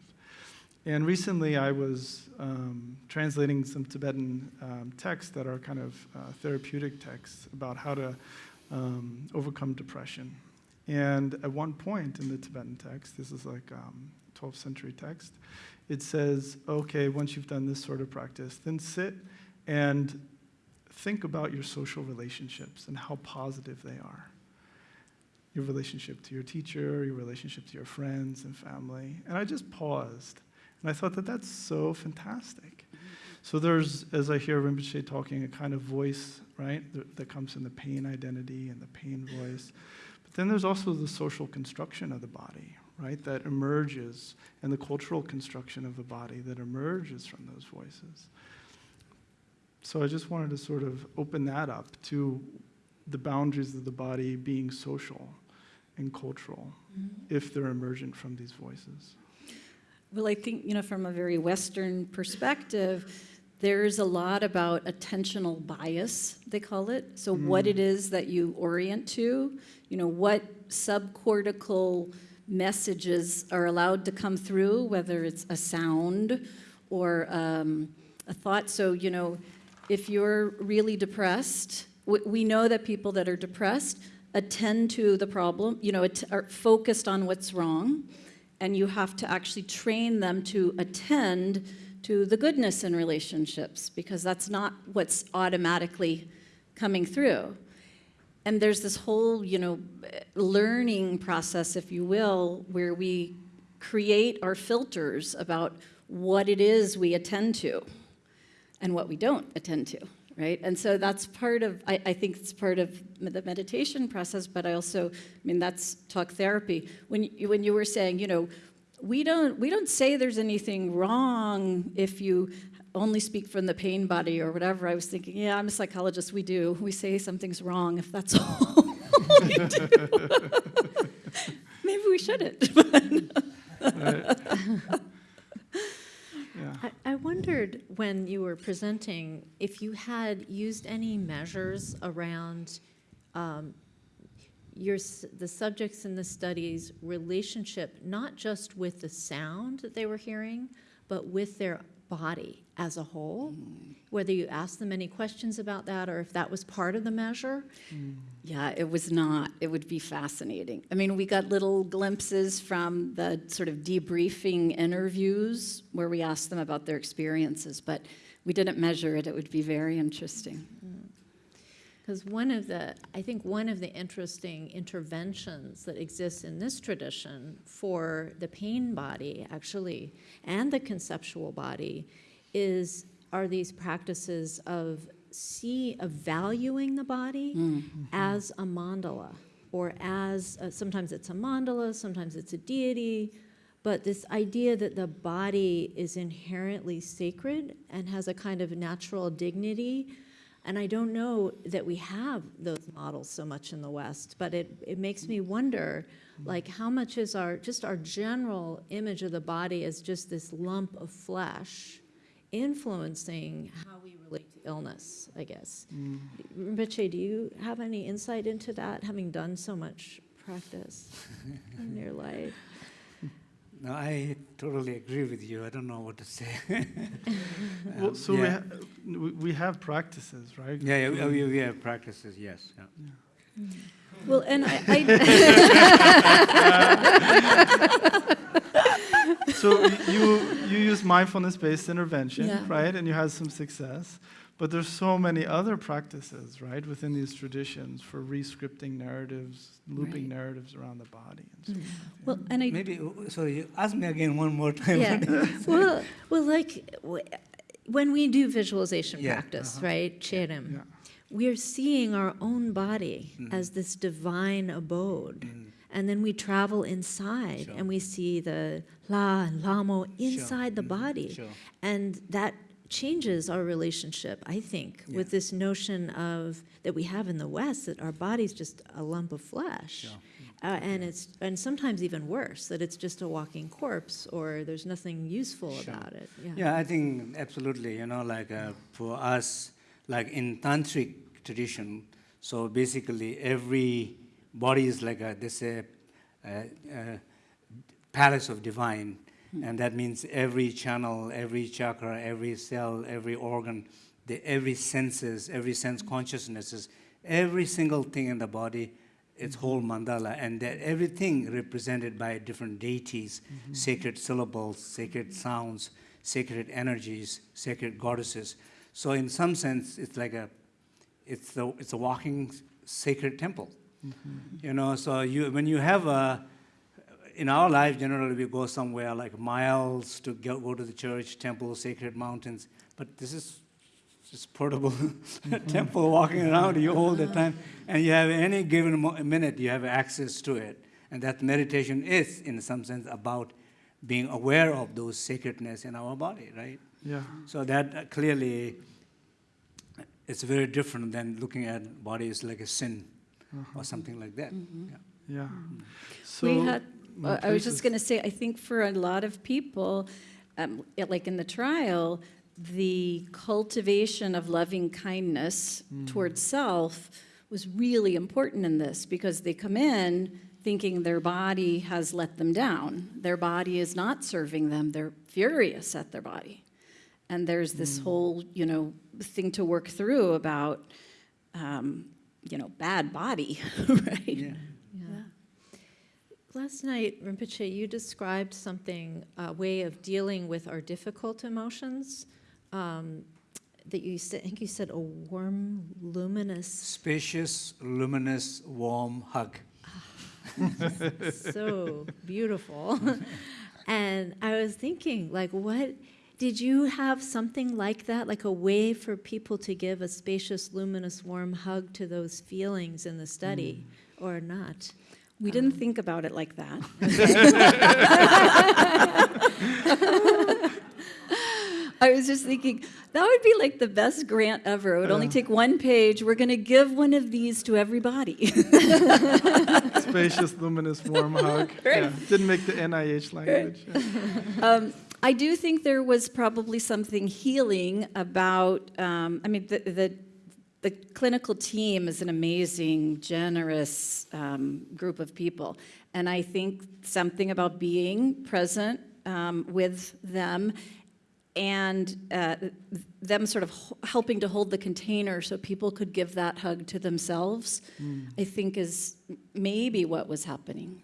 And recently I was um, translating some Tibetan um, texts that are kind of uh, therapeutic texts about how to um, overcome depression. And at one point in the Tibetan text, this is like um, 12th century text, it says, okay, once you've done this sort of practice, then sit and think about your social relationships and how positive they are. Your relationship to your teacher, your relationship to your friends and family. And I just paused. And I thought that that's so fantastic. So there's, as I hear Rinpoche talking, a kind of voice, right, that, that comes in the pain identity and the pain voice. But then there's also the social construction of the body, right, that emerges, and the cultural construction of the body that emerges from those voices. So I just wanted to sort of open that up to the boundaries of the body being social and cultural if they're emergent from these voices. Well, I think, you know, from a very Western perspective, there's a lot about attentional bias, they call it. So, what it is that you orient to, you know, what subcortical messages are allowed to come through, whether it's a sound or um, a thought. So, you know, if you're really depressed, we know that people that are depressed attend to the problem, you know, are focused on what's wrong and you have to actually train them to attend to the goodness in relationships because that's not what's automatically coming through. And there's this whole, you know, learning process, if you will, where we create our filters about what it is we attend to and what we don't attend to, right? And so that's part of, I, I think it's part of the meditation process, but I also, I mean, that's talk therapy. When you, when you were saying, you know, we don't, we don't say there's anything wrong if you only speak from the pain body or whatever. I was thinking, yeah, I'm a psychologist, we do. We say something's wrong if that's all we do. Maybe we shouldn't. I, I wondered when you were presenting if you had used any measures around um, your, the subjects in the studies relationship, not just with the sound that they were hearing, but with their body as a whole? Whether you asked them any questions about that or if that was part of the measure? Yeah, it was not. It would be fascinating. I mean, we got little glimpses from the sort of debriefing interviews where we asked them about their experiences, but we didn't measure it. It would be very interesting. Mm. Because one of the, I think one of the interesting interventions that exists in this tradition for the pain body, actually, and the conceptual body, is are these practices of see of valuing the body as a mandala, or as uh, sometimes it's a mandala, sometimes it's a deity, but this idea that the body is inherently sacred and has a kind of natural dignity. And I don't know that we have those models so much in the West, but it, it makes me wonder, like, how much is our, just our general image of the body as just this lump of flesh influencing how we relate to illness, I guess. Mm. Rinpoche, do you have any insight into that, having done so much practice in your life? No, I totally agree with you. I don't know what to say. Well, Um, so we, ha- we, we have practices, right? Yeah, yeah, we- we, we have practices, yes. Yeah. Well, and I, I So you you use mindfulness-based intervention, Yeah. right? And you had some success. But there's so many other practices, right, within these traditions for re-scripting narratives, looping Right. narratives around the body and so forth. well, and I Maybe, uh, sorry, you ask me again one more time. Yeah, well, well, like, when we do visualization Yeah, practice, uh-huh. right, Cherim, Yeah. we're seeing our own body Mhm. as this divine abode. Mm, And then we travel inside Sure. and we see the Lha and Lhamo inside the mhm, body. Sure. And that changes our relationship, I think, with this notion of that we have in the West that our body's just a lump of flesh. Sure. Uh, and it's and sometimes even worse that it's just a walking corpse or there's nothing useful Sure. about it. Yeah. Yeah, I think absolutely, you know, like uh, for us, like in tantric tradition, so basically every body is like a, they say, a, a palace of divine, and that means every channel, every chakra, every cell, every organ, the, every senses, every sense consciousnesses, every single thing in the body, its whole mm-hmm. mandala, and that everything represented by different deities, mm-hmm. sacred syllables, sacred sounds, sacred energies, sacred goddesses. So in some sense, it's like a, it's a, it's a walking sacred temple. Mm-hmm. You know, so you when you have a, in our life generally we go somewhere like miles to go, go to the church, temple, sacred mountains, but this is just portable temple walking around you all the time, and you have any given minute you have access to it, and that meditation is in some sense about being aware of those sacredness in our body, right? Yeah. So that uh, clearly, it's very different than looking at body as like a sin Uh-huh. or something like that. Yeah. Yeah. So we had, uh, I was just going to say, I think for a lot of people, um, it- like in the trial, the cultivation of loving kindness towards self was really important in this because they come in thinking their body has let them down. Their body is not serving them. They're furious at their body. And there's this whole, you know, thing to work through about, um, you know, bad body, right? Yeah. Last night, Rinpoche, you described something, a way of dealing with our difficult emotions. Um, that you said, I think you said a warm, luminous, Spacious, luminous, warm hug. so beautiful. and I was thinking, like, what did you have something like that, like a way for people to give a spacious, luminous, warm hug to those feelings in the study, or not? We didn't think about it like that. I was just thinking, that would be like the best grant ever. It would only take one page. We're going to give one of these to everybody. spacious, luminous, warm hug. Yeah. Didn't make the NIH language. Yeah. um, I do think there was probably something healing about, um, I mean, the, the, the clinical team is an amazing, generous um, group of people. And I think something about being present um, with them and uh, them sort of helping to hold the container so people could give that hug to themselves, I think is maybe what was happening.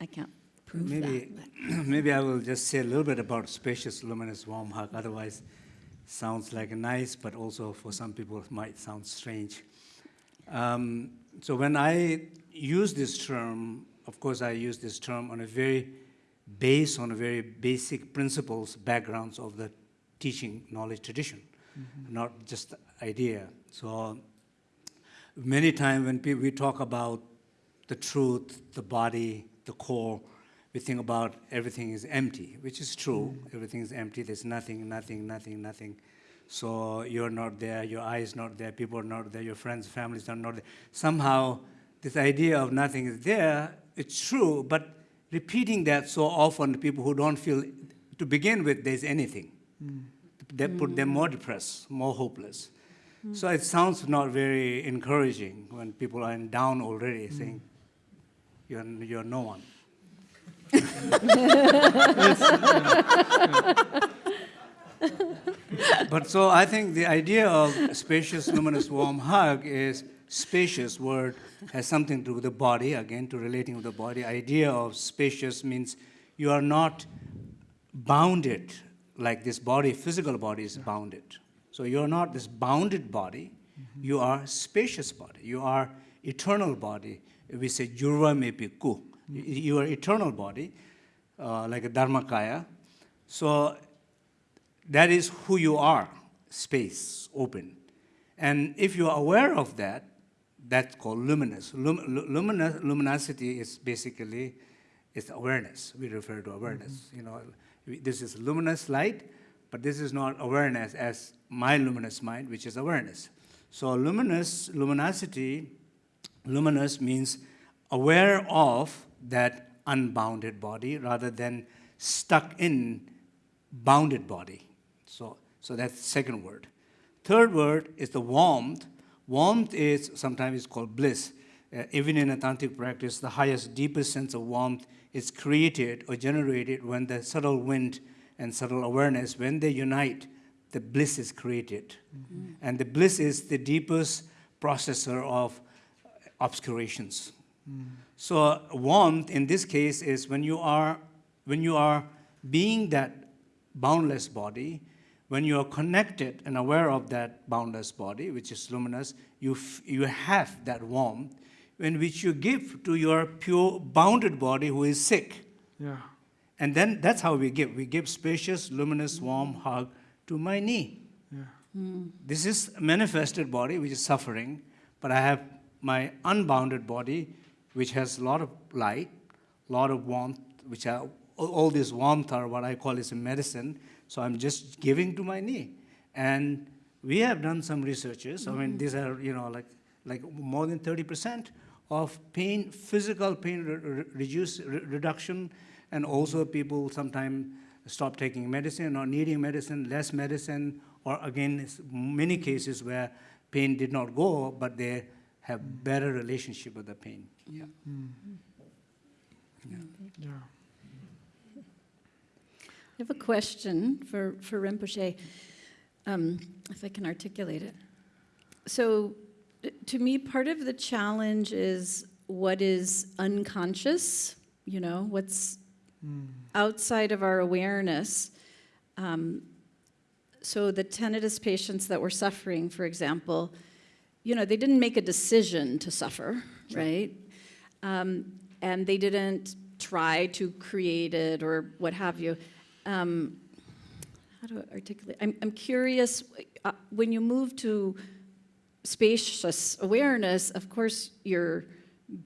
I can't prove Maybe, that. maybe I will just say a little bit about spacious, luminous, warm hug. Otherwise, sounds like nice, but also for some people it might sound strange. Um, so when I use this term, of course, I use this term on a very base, on a very basic principles, backgrounds of the teaching knowledge tradition, not just idea. So many times when we talk about the truth, the body, the core, we think about everything is empty, which is true. Everything is empty. There's nothing, nothing, nothing, nothing. So you're not there. Your eye is not there. People are not there. Your friends, families are not there. Somehow, this idea of nothing is there. It's true, but repeating that so often, to people who don't feel, to begin with, there's anything mm. that put them more depressed, more hopeless. Mm. So it sounds not very encouraging when people are down already, saying, "You're you're no one." But so I think the idea of spacious, luminous, warm hug is spacious word has something to do with the body. Again, to relating with the body. Idea of spacious means you are not bounded like this body, physical body is bounded. So you're not this bounded body, you are spacious body, you are eternal body. We say jurva me ku. You are eternal body, uh, like a dharmakaya. So that is who you are, space, open. And if you are aware of that, that's called luminous. Lum. Luminosity is basically it's awareness. We refer to awareness. You know, this is luminous light, but this is not awareness as my luminous mind, which is awareness. So luminous, luminosity, luminous means aware of that unbounded body rather than stuck in bounded body. So, so that's the second word. Third word is the warmth. Warmth is sometimes called bliss. Uh, even in a tantric practice, the highest, deepest sense of warmth is created or generated when the subtle wind and subtle awareness, when they unite, the bliss is created. And the bliss is the deepest processor of obscurations. So warmth in this case is when you are when you are being that boundless body, when you are connected and aware of that boundless body, which is luminous, you f- you have that warmth, in which you give to your pure bounded body who is sick. Yeah. And then that's how we give. We give spacious, luminous, warm hug to my knee. Yeah. Hmm. This is manifested body which is suffering, but I have my unbounded body which has a lot of light, a lot of warmth, which are all, this warmth are what I call is a medicine. So I'm just giving to my knee. And we have done some researches. I mean, mm-hmm. these are, you know, like like more than 30% of pain, physical pain re- re- reduce, re- reduction, and also people sometimes stop taking medicine or needing medicine, less medicine, or again, many cases where pain did not go, but they have better relationship with the pain. Yeah. Yeah. I have a question for, for Rinpoche, um, if I can articulate it. So, to me, part of the challenge is what is unconscious, you know, what's outside of our awareness. Um, so, the tinnitus patients that were suffering, for example, you know, they didn't make a decision to suffer, right? Um, and they didn't try to create it or what have you. Um, how do I articulate? I'm, I'm curious, uh, when you move to spacious awareness, of course, you're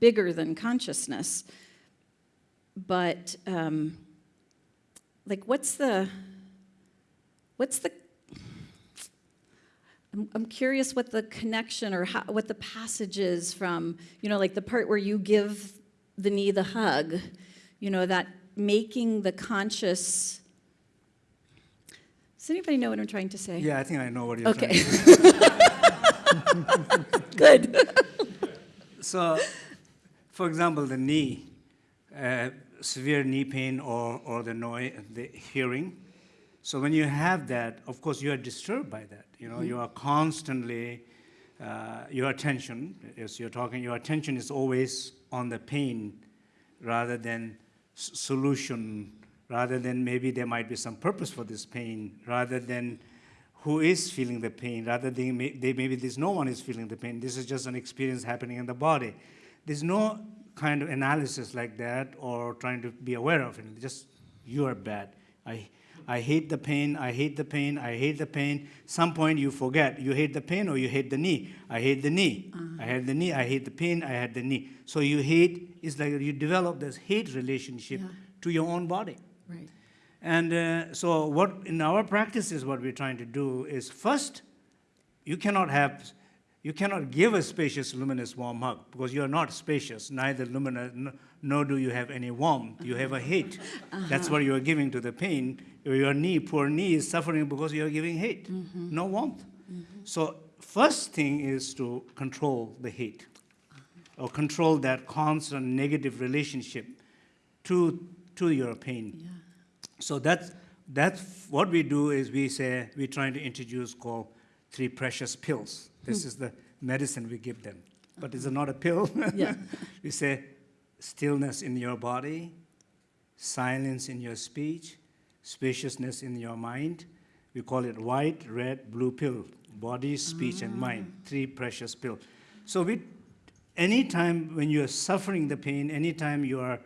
bigger than consciousness. But, um, like, what's the, what's the I'm, I'm curious what the connection or how, what the passage is from, you know, like the part where you give the knee the hug, you know, that making the conscious. Does anybody know what I'm trying to say? Yeah, I think I know what you're Okay. trying to say. Good. So, for example, the knee, uh, severe knee pain or, or the noise, the hearing. So when you have that, of course, you are disturbed by that. You know, you are constantly, uh, your attention, as you're talking, your attention is always on the pain rather than solution, rather than maybe there might be some purpose for this pain, rather than who is feeling the pain, rather than may, they, maybe there's no one is feeling the pain. This is just an experience happening in the body. There's no kind of analysis like that or trying to be aware of it. Just you are bad. I, I hate the pain. I hate the pain. I hate the pain. Some point you forget you hate the pain or you hate the knee. I hate the knee. I hate the knee. I hate the pain. I hate the knee. So you hate it's like you develop this hate relationship Yeah. to your own body. Right. And uh, so, what in our practice is what we're trying to do is first, you cannot have, you cannot give a spacious, luminous, warm hug because you are not spacious, neither luminous, nor do you have any warmth. You have a hate. Uh-huh. That's what you are giving to the pain. Your knee, poor knee, is suffering because you are giving hate, mm-hmm. no warmth. Mm-hmm. So, first thing is to control the hate uh-huh. or control that constant negative relationship to, to your pain. Yeah. So that's, that's what we do is we say, we're trying to introduce called three precious pills. This hmm. is the medicine we give them. But it's uh-huh. not a pill. Yeah. we say stillness in your body, silence in your speech, spaciousness in your mind. We call it white, red, blue pill. Body, speech, and mind. Mm. Three precious pills. So we anytime when you're suffering the pain, anytime you are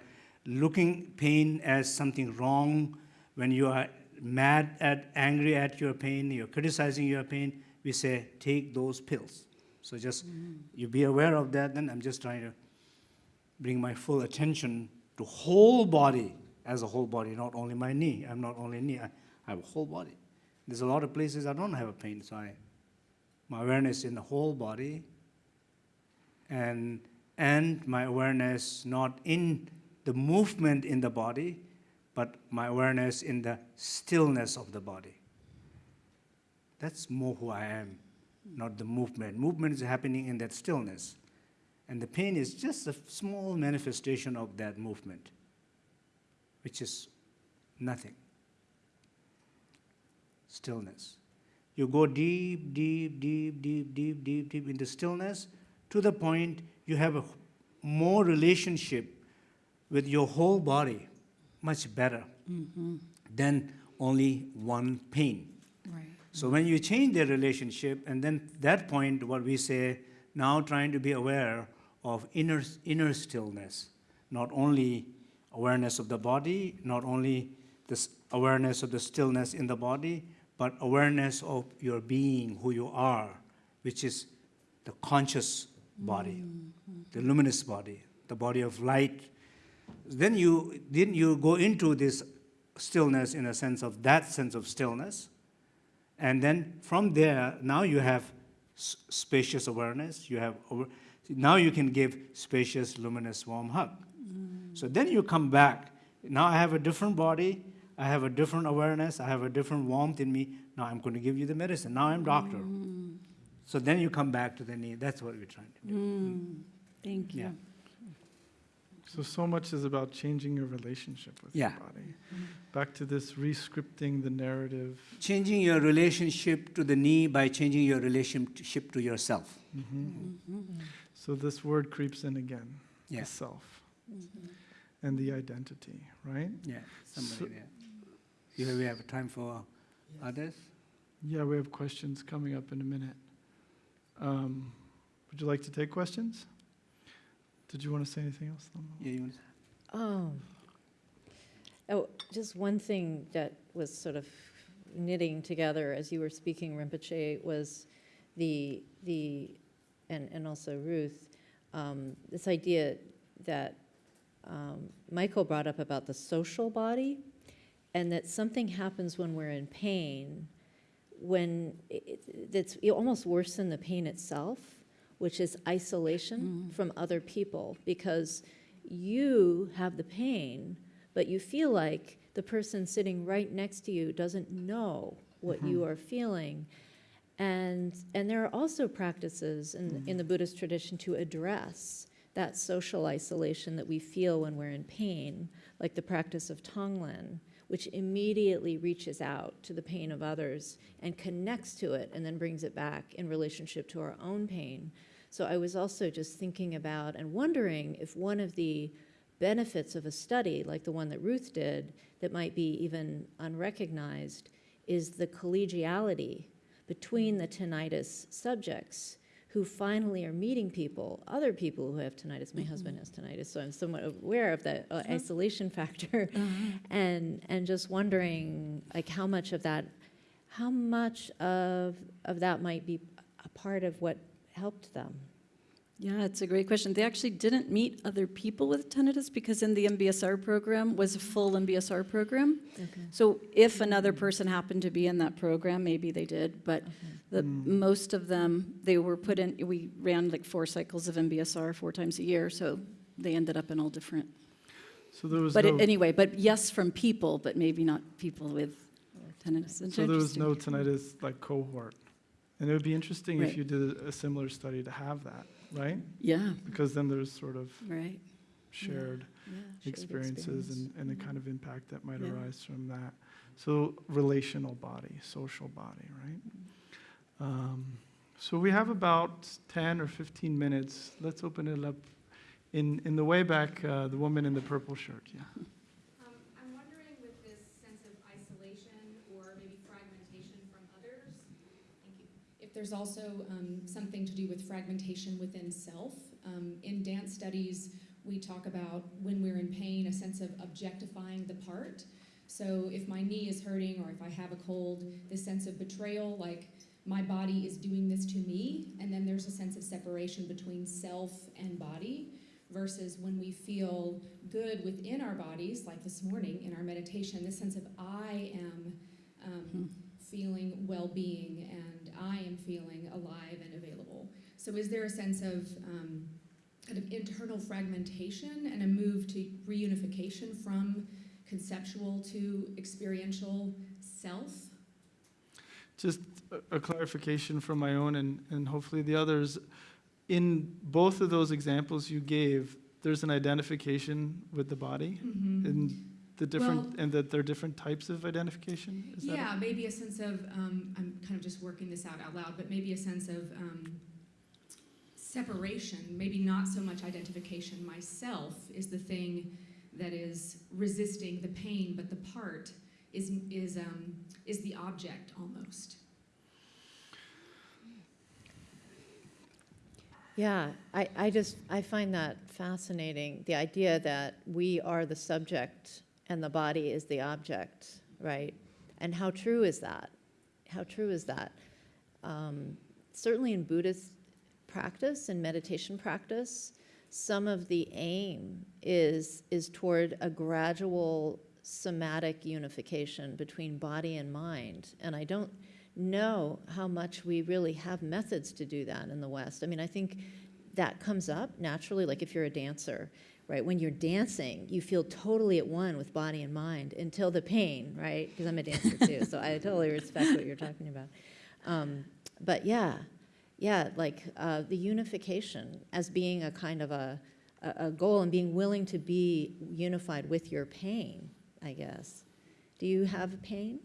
looking pain as something wrong, when you are mad at, angry at your pain, you're criticizing your pain, we say, take those pills. So just mm. you be aware of that, then I'm just trying to bring my full attention to whole body as a whole body, not only my knee. I'm not only knee, I have a whole body. There's a lot of places I don't have a pain, so I, my awareness in the whole body, and and my awareness not in the movement in the body but my awareness in the stillness of the body that's more who i am not the movement movement is happening in that stillness and the pain is just a small manifestation of that movement which is nothing. Stillness. You go deep deep deep deep deep deep deep into stillness to the point you have a more relationship with your whole body much better mm-hmm. than only one pain. Right. so when you change the relationship and then that point what we say now trying to be aware of inner inner stillness. Not only awareness of the body not only this awareness of the stillness in the body but awareness of your being who you are which is the conscious body mm-hmm. the luminous body the body of light. Then you then you go into this stillness in a sense of that sense of stillness. And then from there, now you have spacious awareness. You have now you can give spacious, luminous, warm hug. So then you come back. Now I have a different body. I have a different awareness. I have a different warmth in me. Now I'm going to give you the medicine. Now I'm doctor. Mm. So then you come back to the knee. That's what we're trying to do. Mm, mm. thank you. Yeah. So, so much is about changing your relationship with Yeah. your body. Back to this re-scripting the narrative. Changing your relationship to the knee by changing your relationship to yourself. Mm-hmm. Mm-hmm. So, this word creeps in again Yeah. the self and the identity, right? Yeah. Somebody So- there. You have, we have time for others. Yeah, we have questions coming up in a minute. Um, would you like to take questions? Did you want to say anything else? Yeah, you want to say? Oh. Oh, just one thing that was sort of knitting together as you were speaking, Rinpoche, was the, the, and, and also Ruth, um, this idea that um, Michael brought up about the social body, and that something happens when we're in pain, when it, it- it's almost worse than the pain itself, which is isolation from other people, because you have the pain, but you feel like the person sitting right next to you doesn't know what you are feeling. And, and there are also practices in, in the mm. Buddhist tradition to address that social isolation that we feel when we're in pain, like the practice of Tonglen, which immediately reaches out to the pain of others and connects to it and then brings it back in relationship to our own pain. So I was also just thinking about and wondering if one of the benefits of a study like the one that Ruth did that might be even unrecognized is the collegiality between the tinnitus subjects who finally are meeting people, other people who have tinnitus. My husband has tinnitus, so I'm somewhat aware of that uh, isolation factor, and and just wondering like how much of that, how much of of that might be a part of what helped them. Yeah, it's a great question. They actually didn't meet other people with tinnitus because in the MBSR program was a full MBSR program. Okay. So if another person happened to be in that program, maybe they did, but the, hmm. most of them, they were put in, we ran like four cycles of MBSR four times a year, so they ended up in all different. So there was But no, it- anyway, but yes from people, but maybe not people with tinnitus. It's so there was no tinnitus like cohort. And it would be interesting if you did a similar study to have that, right? Yeah, Because then there's sort of right. shared Yeah, shared experiences experience. and, and the kind of impact that might Yeah. arise from that. So relational body, social body, right? Um, so we have about 10 or 15 minutes. Let's open it up. In, in the way back, uh, the woman in the purple shirt, yeah. Um, I'm wondering with this sense of isolation or maybe fragmentation from others, thank you. If there's also um, something to do with fragmentation within self. Um, in dance studies, we talk about when we're in pain, a sense of objectifying the part. So if my knee is hurting or if I have a cold, this sense of betrayal, like my body is doing this to me, and then there's a sense of separation between self and body versus when we feel good within our bodies, like this morning in our meditation, this sense of I am um, feeling well being and I am feeling alive and available. So, is there a sense of um, kind of internal fragmentation and a move to reunification from conceptual to experiential self? Just a- a clarification from my own and, and hopefully the others. In both of those examples you gave, there's an identification with the body and the different, Well- and that there are different types of identification? Is that Yeah, maybe a sense of, um, I'm kind of just working this out out loud, but maybe a sense of um, separation, maybe not so much identification. Myself is the thing that is resisting the pain, but the part is, is, um, is the object almost. Yeah, I, I just, I find that fascinating, the idea that we are the subject and the body is the object, right? And how true is that? How true is that? Um, certainly in Buddhist practice and meditation practice, some of the aim is, is toward a gradual somatic unification between body and mind. And I don't know how much we really have methods to do that in the West. I mean, I think that comes up naturally, like if you're a dancer, right? When you're dancing, you feel totally at one with body and mind until the pain, right? Because I'm a dancer too, so I totally respect what you're talking about. Um, but yeah, yeah, like uh, the unification as being a kind of a, a, a goal and being willing to be unified with your pain, I guess. Do you have pain?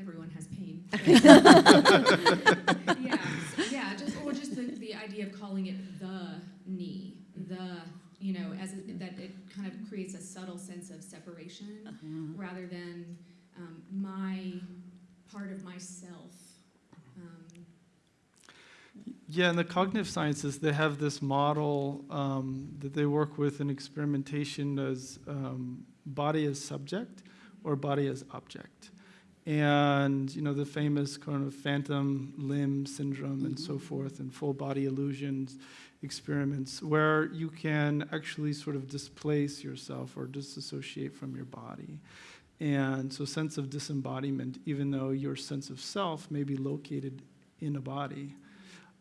Everyone has pain. yeah, yeah, just or just the, the idea of calling it the knee, the you know, as a, that it kind of creates a subtle sense of separation rather than um, my part of myself. Um, Yeah, in the cognitive sciences, they have this model um, that they work with in experimentation as um, body as subject or body as object. And, you know, the famous kind of phantom limb syndrome and so forth, and full body illusions experiments, where you can actually sort of displace yourself or disassociate from your body. And so, sense of disembodiment, even though your sense of self may be located in a body.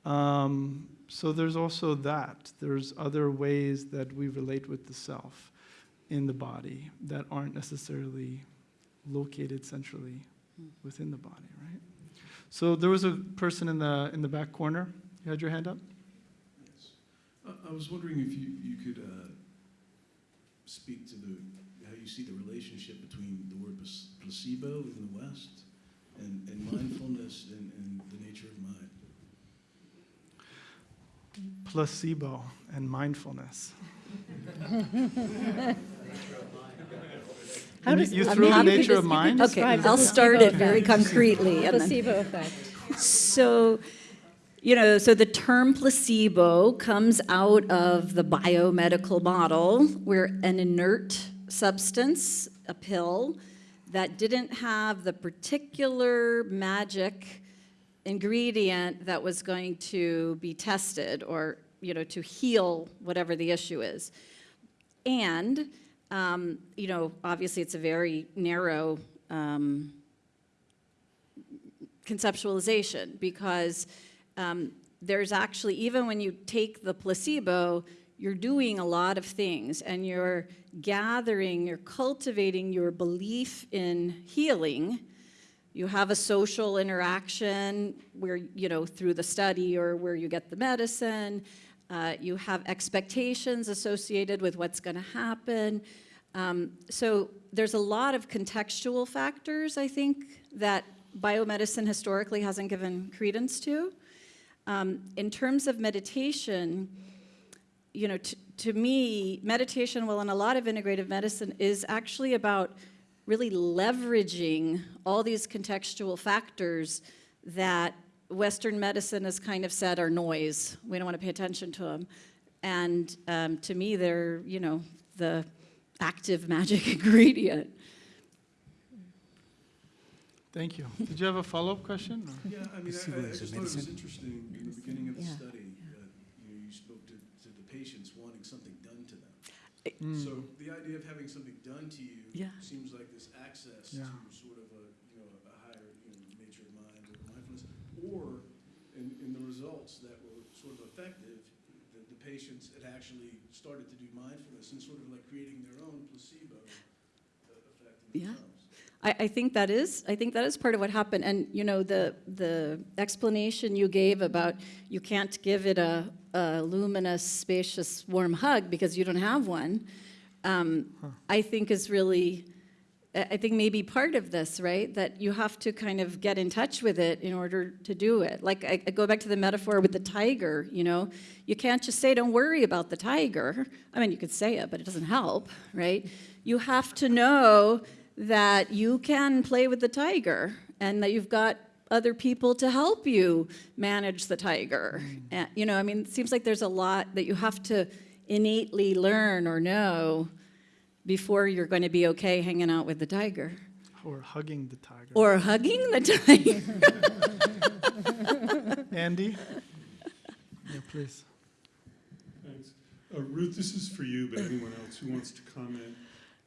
Um, so there's also that. There's other ways that we relate with the self in the body that aren't necessarily located centrally within the body, right? So there was a person in the in the back corner. You had your hand up. Yes. I- I was wondering if you, you could uh, speak to the, how you see the relationship between the word placebo in the West and, and mindfulness and, and the nature of mind. Placebo and mindfulness. How And you- does- you I mean, the nature of mind? Okay, I'll start it very concretely. Placebo effect. So, you know, so the term placebo comes out of the biomedical model where an inert substance, a pill, that didn't have the particular magic ingredient that was going to be tested or, you know, to heal whatever the issue is. And, um, you know, obviously it's a very narrow um, conceptualization because um, there's actually, even when you take the placebo, you're doing a lot of things and you're gathering, you're cultivating your belief in healing. You have a social interaction where, you know, through the study or where you get the medicine. Uh, you have expectations associated with what's going to happen. Um, so there's a lot of contextual factors, I think, that biomedicine historically hasn't given credence to. Um, in terms of meditation, you know, to me, meditation, well, in a lot of integrative medicine, is actually about really leveraging all these contextual factors that Western medicine has kind of said are noise. We don't want to pay attention to them. And um, to me, they're, you know, the active magic ingredient. Thank you. Did you have a follow-up question? or- Yeah, I mean, I, I I just thought it was interesting in the beginning of the Yeah. study, that, you know, you spoke to, to the patients wanting something done to them. Mm. So the idea of having something done to you Yeah. seems like this access Yeah. to sort of a, you know, a higher, you know, nature of mind or mindfulness. Or in, in the results that were sort of effective, the, the patients had actually started to do mindfulness and sort of like creating their own placebo uh, effect in Yeah. I, I think that is, I think that is part of what happened. And, you know, the, the explanation you gave about you can't give it a, a luminous, spacious, warm hug because you don't have one, um, I think is really, I I think maybe part of this, right? That you have to kind of get in touch with it in order to do it. Like, I, I go back to the metaphor with the tiger, you know? You can't just say, don't worry about the tiger. I mean, you could say it, but it doesn't help, right? You have to know that you can play with the tiger and that you've got other people to help you manage the tiger. And, you know, I mean, it seems like there's a lot that you have to innately learn or know before you're going to be okay hanging out with the tiger Or hugging the tiger? or hugging the tiger. Andy? Yeah, please. Thanks. Uh, Ruth, this is for you, but anyone else who wants to comment.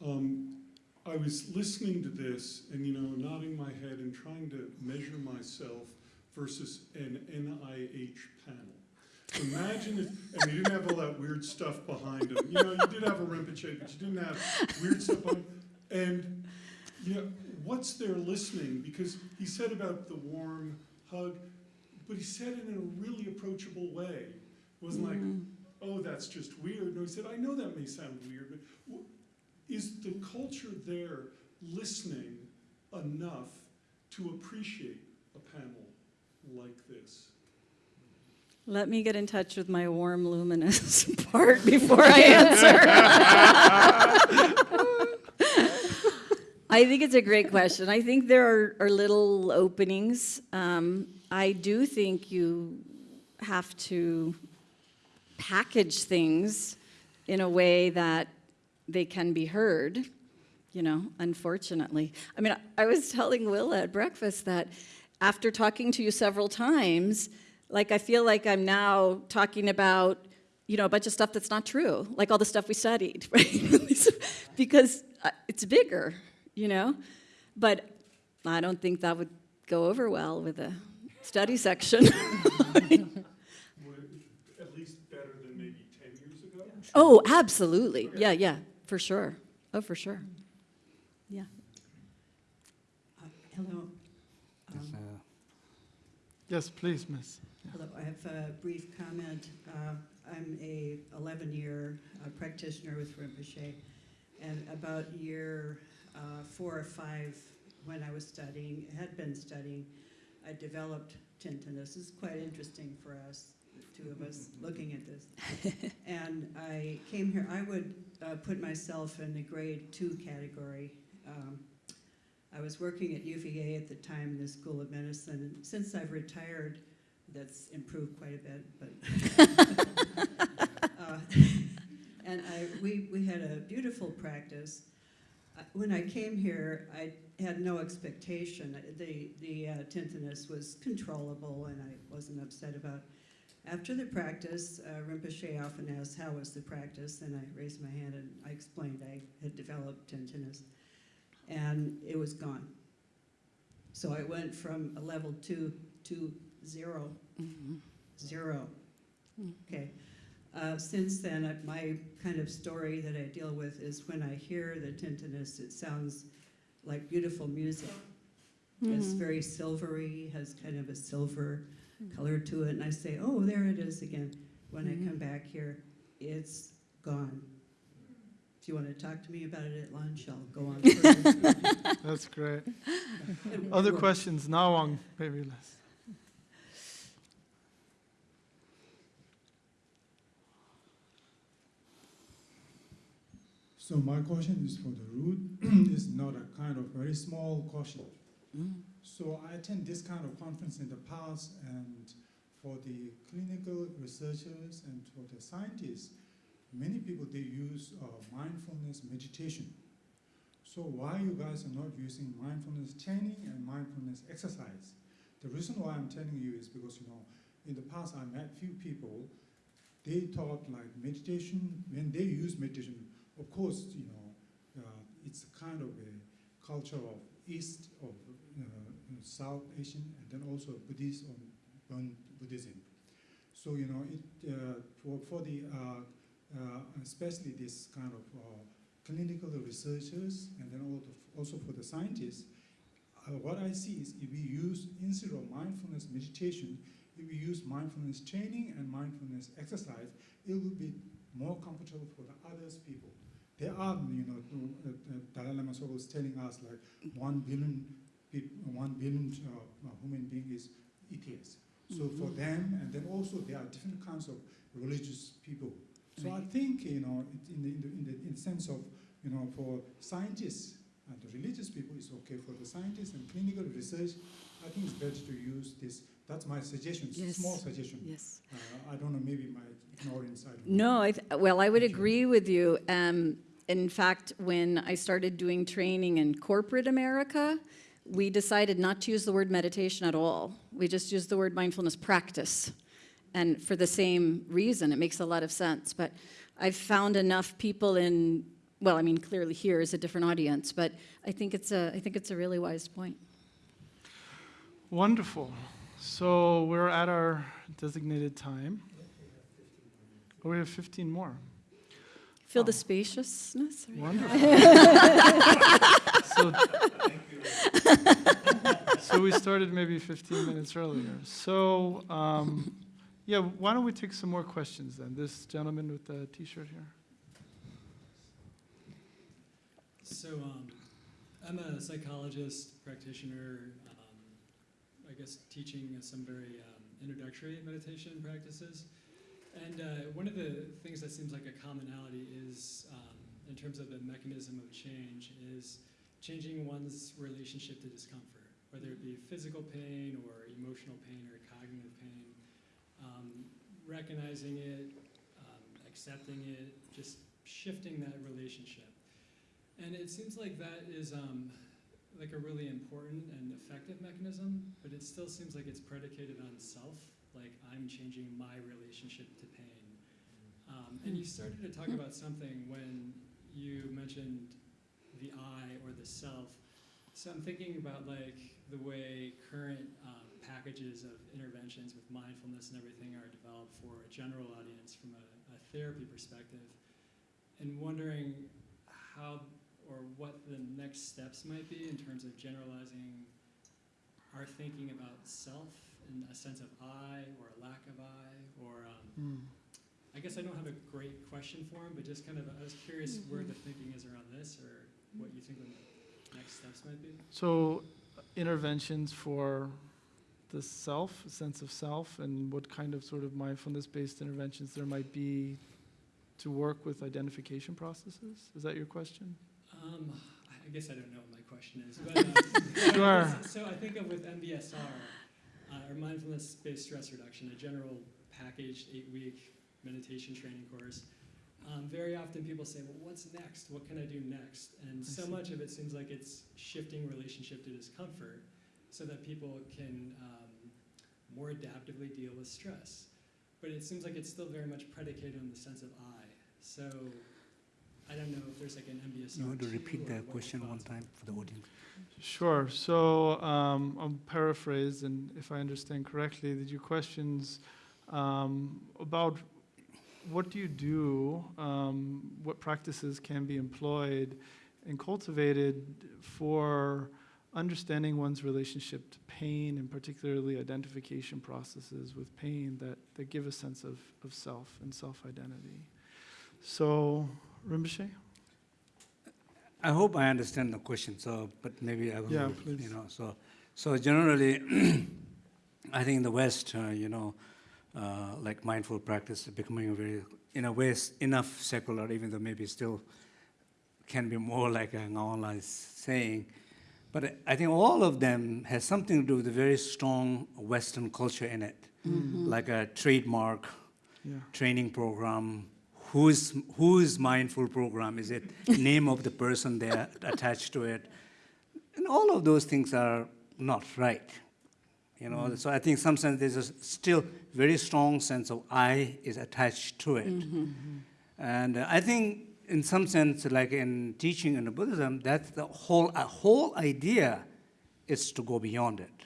Um, I was listening to this and, you know, nodding my head and trying to measure myself versus an NIH panel. Imagine if, and you didn't have all that weird stuff behind them. You know, you did have a Rinpoche, but you didn't have weird stuff on. And, you know, what's there listening? Because he said about the warm hug, but he said it in a really approachable way. It wasn't like, mm. oh, that's just weird. No, he said, I know that may sound weird, but is the culture there listening enough to appreciate a panel like this? Let me get in touch with my warm, luminous part before I answer. I think it's a great question. I think there are, are little openings. Um, I do think you have to package things in a way that they can be heard, you know, unfortunately. I mean, I, was telling Willa at breakfast that after talking to you several times, like I feel like I'm now talking about, you know, a bunch of stuff that's not true, like all the stuff we studied, right? because uh, it's bigger, you know? But I don't think that would go over well with a study section. At least better than maybe 10 years ago? oh, absolutely. Yeah, yeah, for sure. Oh, for sure. Yeah. Uh, Hello. Um, Yes, please, miss. Hello, I have a brief comment. Uh, I'm a 11-year practitioner with Rinpoche, and about year uh, four or five, when I was studying, had been studying, I developed tinnitus. This is quite interesting for us, the two of us, looking at this. And I came here, I would uh, put myself in the grade two category. Um, I was working at UVA at the time in the School of Medicine, and since I've retired, that's improved quite a bit, but. uh, And I, we, we had a beautiful practice. I- when I came here, I had no expectation. The, the uh, tinnitus was controllable and I wasn't upset about. After the practice, uh, Rinpoche often asked, how was the practice? And I raised my hand and I explained I had developed tinnitus. And it was gone. So I went from a level two to zero, zero. Okay. Uh, since then, uh, my kind of story that I deal with is when I hear the tinnitus, it sounds like beautiful music. It's Mhm. very silvery, has kind of a silver color to it, and I say, "Oh, there it is again." When I come mm-hmm. back here, it's gone. If you want to talk to me about it at lunch, I'll go on. further. That's great. It Other works. questions? Nawang, maybe less. So my question is for the Ruth. it's not a kind of very small question. Mm. So I attend this kind of conference in the past, and for the clinical researchers and for the scientists, many people they use uh, mindfulness meditation. So why you guys are not using mindfulness training and mindfulness exercise? The reason why I'm telling you is because you know, in the past I met few people. They thought like meditation when they use meditation. Of course, you know, uh, it's a kind of a culture of East of uh, South Asian and then also Buddhist Bön Buddhism. So you know, it uh, for for the uh, uh, especially this kind of uh, clinical researchers and then also for the scientists. What I see is if we use instead of mindfulness meditation, if we use mindfulness training and mindfulness exercise, it will be more comfortable for the others people. There are, you know, Dalai Lama was telling us like one billion, one billion uh, uh, human being is atheists. So for them, and then also there are different kinds of religious people. So I think, you know, in, the, in, the, in, the, in the sense of, you know, for scientists and the religious people, it's okay. For the scientists and clinical research, I think it's better to use this. That's my suggestion, Yes. small suggestion. Yes. Uh, I don't know, maybe my ignorance. I. No, I th- well, I would agree with you. Um, in fact, when I started doing training in corporate America, we decided not to use the word meditation at all. We just used the word mindfulness practice. And for the same reason, it makes a lot of sense. But I've found enough people in, well, I mean, clearly here is a different audience, but I think it's a, I think it's a really wise point. Wonderful. So we're at our designated time. Oh, we have 15 more. Feel the spaciousness? Wonderful. so, so we started maybe 15 minutes earlier. So, um, yeah, why don't we take some more questions then? This gentleman with the T-shirt here. So, um, I'm a psychologist, practitioner, um, I guess teaching some very um, introductory meditation practices. And uh, one of the things that seems like a commonality is, um, in terms of the mechanism of change, is changing one's relationship to discomfort, whether it be physical pain or emotional pain or cognitive pain. Um, recognizing it, um, accepting it, just shifting that relationship. And it seems like that is um, like a really important and effective mechanism, but it still seems like it's predicated on self, like I'm changing my relationship to pain. Um, and you started to talk about something when you mentioned the I or the self. So I'm thinking about like the way current um, packages of interventions with mindfulness and everything are developed for a general audience from a, a therapy perspective, and wondering how or what the next steps might be in terms of generalizing our thinking about self a sense of I or a lack of I, or um, Hmm. I guess I don't have a great question for him, but just kind of I was curious where the thinking is around this, or what you think the next steps might be. So, interventions for the self, a sense of self, and what kind of sort of mindfulness-based interventions there might be to work with identification processes? Is that your question? Um, I guess I don't know what my question is, but uh, Sure. So I think of with MBSR, uh, or mindfulness-based stress reduction, a general packaged eight-week meditation training course, um, very often people say, well, what's next? What can I do next? And so much of it seems like it's shifting relationship to discomfort so that people can um, more adaptively deal with stress. But it seems like it's still very much predicated on the sense of I. So I don't know if there's like an MBSR. You want to repeat or the question one time for the audience? Sure. So um, I'll paraphrase, and if I understand correctly, that your questions um, about what do you do, um, what practices can be employed and cultivated for understanding one's relationship to pain, and particularly identification processes with pain that, that give a sense of, of self and self-identity. So, Rinpoche? I hope I understand the question, so, but maybe I will, Yeah, please. you know, so, so generally, I think in the West, uh, you know, uh, like mindful practice is becoming a very, in a way, enough secular, even though maybe still can be more like an online saying. But I- think all of them has something to do with a very strong Western culture in it, like a trademark, Yeah. training program. Whose whose mindful program is it? Name of the person there attached to it, and all of those things are not right. You know, mm-hmm. so I think in some sense there's a still very strong sense of I is attached to it, mm-hmm, mm-hmm. and uh, I think in some sense, like in teaching in Buddhism, that's the whole a whole idea is to go beyond it.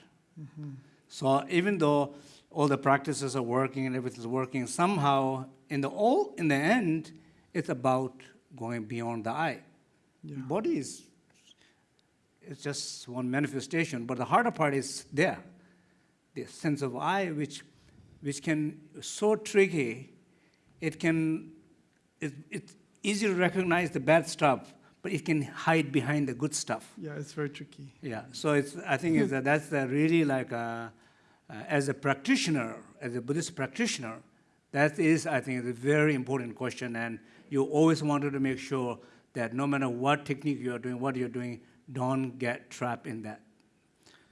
So even though all the practices are working and everything's working, somehow in the all in the end, it's about going beyond the I. Yeah. Body is it's just one manifestation, but the harder part is there. The sense of I which which can so tricky, it can it, it's easy to recognize the bad stuff, but it can hide behind the good stuff. Yeah, it's very tricky. Yeah, so it's, I think it's, that that's the really like, a, uh, as a practitioner, as a Buddhist practitioner, that is, I think, a very important question, and you always wanted to make sure that no matter what technique you are doing, what you're doing, don't get trapped in that.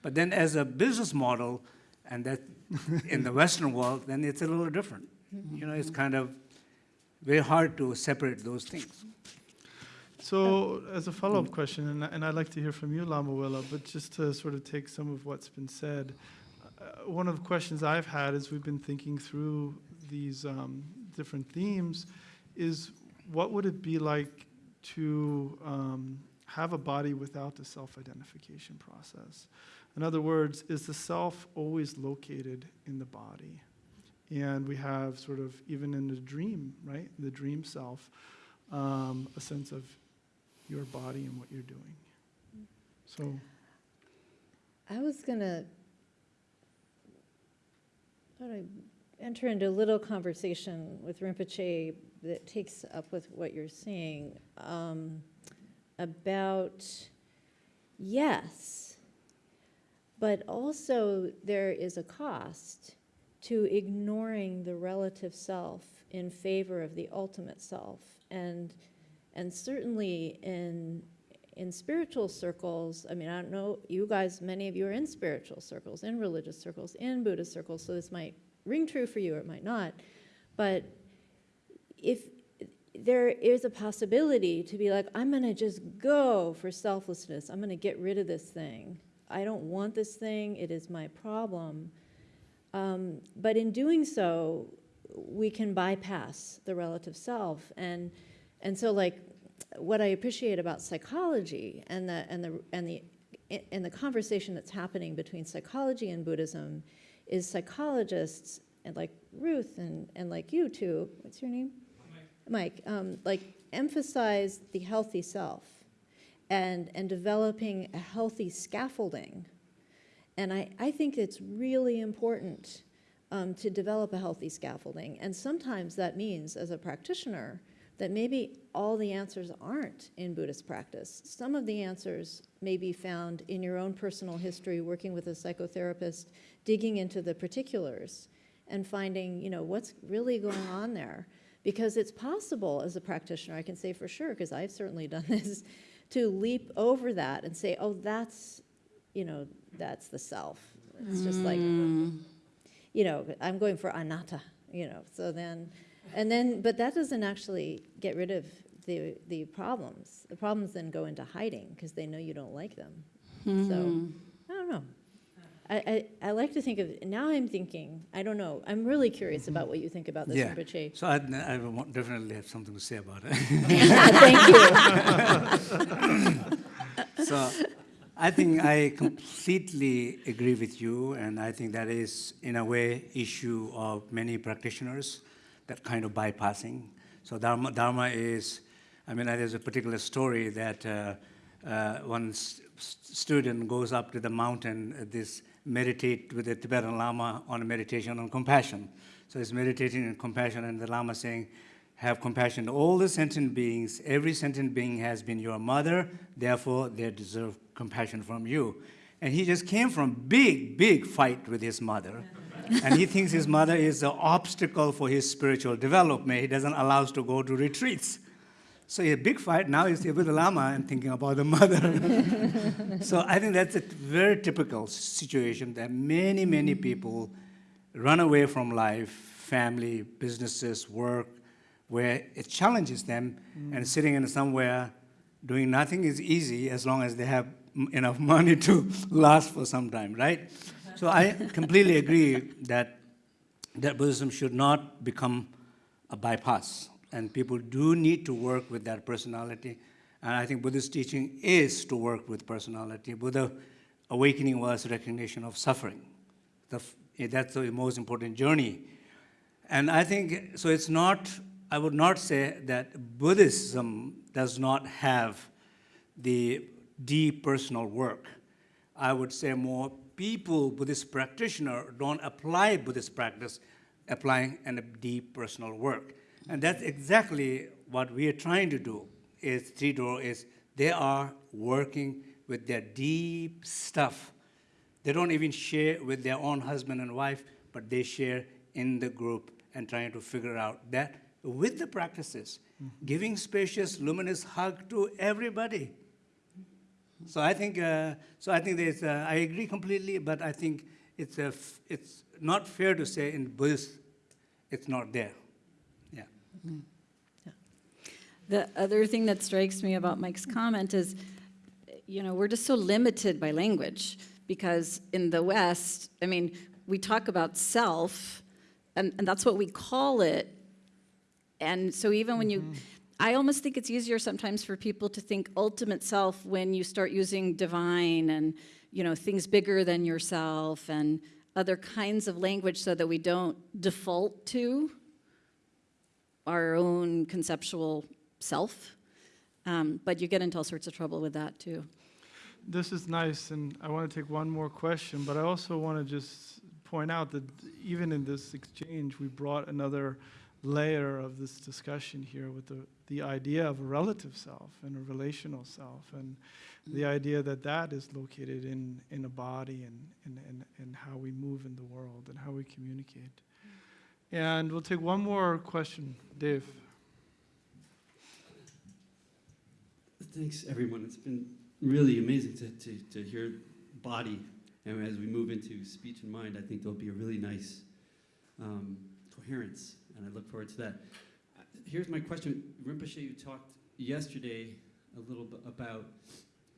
But then as a business model, and that in the Western world, then it's a little different. You know, it's kind of very hard to separate those things. So, as a follow-up question, and, and I'd like to hear from you, Lama Willa, but just to sort of take some of what's been said, uh, one of the questions I've had as we've been thinking through these um, different themes is what would it be like to um, have a body without the self-identification process? In other words, is the self always located in the body? And we have sort of, even in the dream, right, the dream self, um, a sense of your body and what you're doing. So, I was gonna thought I'd enter into a little conversation with Rinpoche that takes up with what you're saying um, about yes, but also there is a cost to ignoring the relative self in favor of the ultimate self, and and certainly in in spiritual circles, I mean, I don't know, you guys, many of you are in spiritual circles, in religious circles, in Buddhist circles, so this might ring true for you or it might not. But if there is a possibility to be like, I'm going to just go for selflessness, I'm going to get rid of this thing. I don't want this thing, it is my problem. Um, but in doing so, we can bypass the relative self. And, and so, like, what I appreciate about psychology and the and the and the and the conversation that's happening between psychology and Buddhism is psychologists and like Ruth and, and like you too. What's your name? Mike. Um, like emphasize the healthy self and and developing a healthy scaffolding. And I, I think it's really important um, to develop a healthy scaffolding. And sometimes that means, as a practitioner, that maybe all the answers aren't in Buddhist practice. Some of the answers may be found in your own personal history, working with a psychotherapist, digging into the particulars and finding, you know, what's really going on there. Because it's possible as a practitioner, I can say for sure, because I've certainly done this, to leap over that and say, oh, that's, you know, that's the self. It's just like, mm. you know, I'm going for anatta, you know, so then And then, but that doesn't actually get rid of the, the problems. The problems then go into hiding because they know you don't like them. So, hmm. I don't know. I, I, I like to think of, now I'm thinking, I don't know, I'm really curious about mm-hmm. what you think about this, Yeah. Rinpoche. So I, I will definitely have something to say about it. Thank you. So I think I completely agree with you, and I think that is, in a way, issue of many practitioners, that kind of bypassing. So Dharma, Dharma is, I mean, there's a particular story that uh, uh, one s- s- student goes up to the mountain, uh, this meditate with the Tibetan Lama on a meditation on compassion. So he's meditating on compassion, and the Lama saying, have compassion all the sentient beings. Every sentient being has been your mother, therefore they deserve compassion from you. And he just came from big, big fight with his mother. And he thinks his mother is an obstacle for his spiritual development. He doesn't allow us to go to retreats. So a big fight, now he's with the Lama and thinking about the mother. so I think that's a very typical situation that many, many people run away from life, family, businesses, work, where it challenges them, and sitting in somewhere doing nothing is easy as long as they have enough money to last for some time, right? So I completely agree that that Buddhism should not become a bypass, and people do need to work with that personality. And I think Buddhist teaching is to work with personality. Buddha awakening was recognition of suffering. The eh, that's the most important journey. And I think, so it's not, I would not say that Buddhism does not have the deep personal work. I would say more people, Buddhist practitioner, don't apply Buddhist practice, applying a deep personal work. And that's exactly what we are trying to do, is Three Door is they are working with their deep stuff. They don't even share with their own husband and wife, but they share in the group and trying to figure out that with the practices, mm-hmm. giving spacious, luminous hug to everybody. So I think, uh, so I think there's, uh, I agree completely, but I think it's, a f- it's not fair to say in Buddhist, it's not there. Yeah. The other thing that strikes me about Mike's comment is, you know, we're just so limited by language because in the West, I mean, we talk about self, and, and that's what we call it. And so even when you, I almost think it's easier sometimes for people to think ultimate self when you start using divine and, you know, things bigger than yourself and other kinds of language so that we don't default to our own conceptual self. Um, but you get into all sorts of trouble with that too. This is nice, and I want to take one more question, but I also want to just point out that even in this exchange, we brought another layer of this discussion here with the, the idea of a relative self and a relational self, and the idea that that is located in, in a body and, and, and, and how we move in the world and how we communicate. And we'll take one more question. Dave. Thanks, everyone. It's been really amazing to, to, to hear body. And as we move into speech and mind, I think there'll be a really nice um, coherence, and I look forward to that. Here's my question. Rinpoche, you talked yesterday a little bit about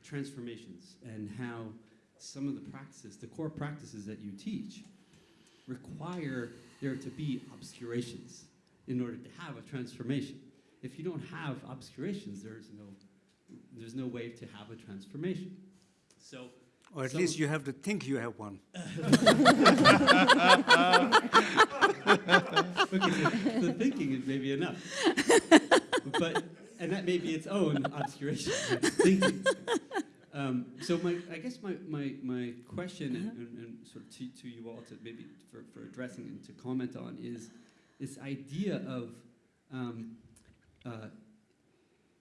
transformations and how some of the practices, the core practices that you teach, require there to be obscurations in order to have a transformation. If you don't have obscurations, there's no there's no way to have a transformation. So, Or at some- least you have to think you have one. okay, so the thinking is maybe enough, but and that may be its own obscuration. right? Thinking. Um, so my, I guess my, my, my question and, and, and sort of to, to you all to maybe for, for addressing and to comment on is this idea of um, uh, uh,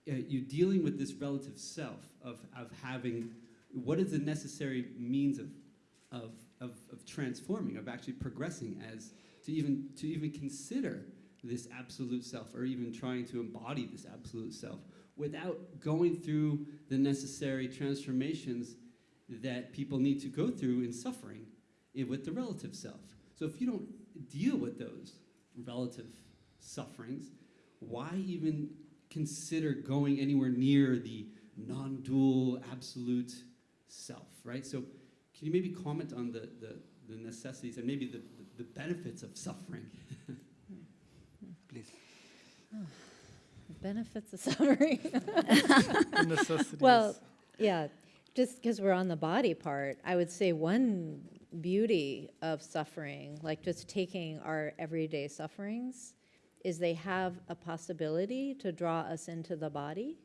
you dealing with this relative self of, of having what is the necessary means of, of, of, of transforming, of actually progressing as to even to even consider this absolute self or even trying to embody this absolute self without going through the necessary transformations that people need to go through in suffering with the relative self. So if you don't deal with those relative sufferings, why even consider going anywhere near the non-dual absolute self, right? So can you maybe comment on the, the, the necessities and maybe the, the benefits of suffering? Please. The benefits of suffering. The necessities. Well, yeah, just because we're on the body part, I would say one beauty of suffering, like just taking our everyday sufferings, is they have a possibility to draw us into the body.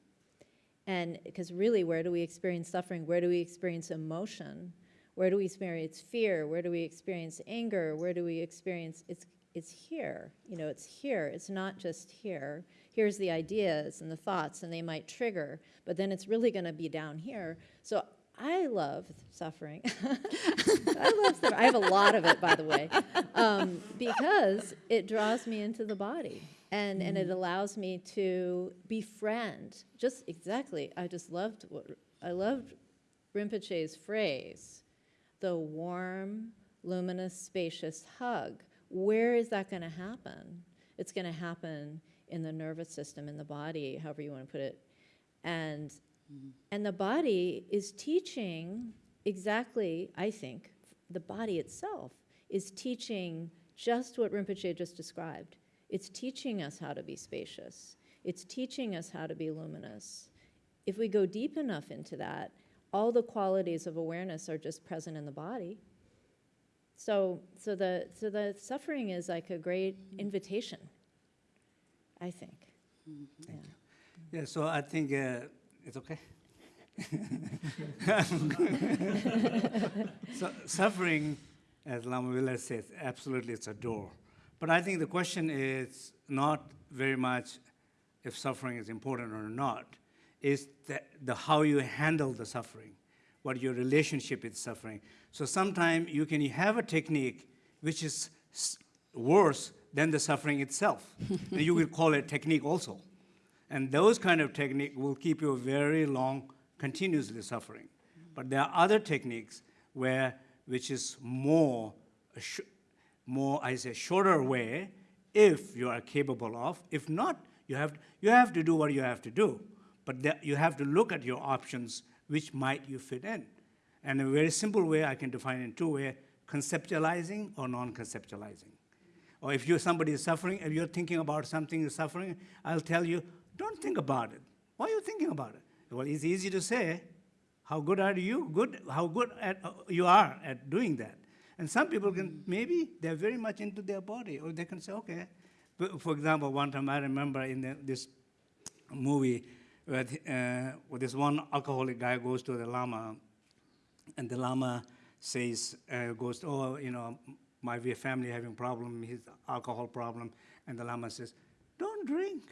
And because really, where do we experience suffering? Where do we experience emotion? Where do we experience fear? Where do we experience anger? Where do we experience it's it's here. You know, it's here. It's not just here. Here's the ideas and the thoughts, and they might trigger, but then it's really going to be down here. So I love suffering. I love suffering. I have a lot of it, by the way, um, because it draws me into the body. And, and it mm. allows me to befriend. Just exactly. I just loved what I loved Rinpoche's phrase, the warm, luminous, spacious hug. Where is that going to happen? It's going to happen in the nervous system, in the body, however you want to put it. And, mm-hmm. and the body is teaching exactly, I think, the body itself is teaching just what Rinpoche just described. It's teaching us how to be spacious. It's teaching us how to be luminous. If we go deep enough into that, all the qualities of awareness are just present in the body. So, so the so the suffering is like a great invitation. I think. Yeah. Yeah, so I think uh, it's okay. so suffering, as Lama Willa says, absolutely it's a door. But I think the question is not very much if suffering is important or not, is the, the how you handle the suffering, what your relationship with suffering. So sometimes you can have a technique which is worse than the suffering itself. and you will call it technique also. And those kind of technique will keep you very long, continuously suffering. But there are other techniques where, which is more, more, I say, shorter way, if you are capable of. If not, you have, you have to do what you have to do. But you have to look at your options, which might you fit in. And a very simple way I can define in two ways, conceptualizing or non-conceptualizing. Or if you're somebody is suffering, if you're thinking about something is suffering, I'll tell you, don't think about it. Why are you thinking about it? Well, it's easy to say. How good are you? Good. How good at, uh, you are at doing that. And some people can maybe they're very much into their body, or they can say, okay. But for example, one time I remember in the, this movie where, uh, where this one alcoholic guy goes to the lama, and the lama says, uh, goes, oh, you know, my family having problem, his alcohol problem, and the lama says, don't drink.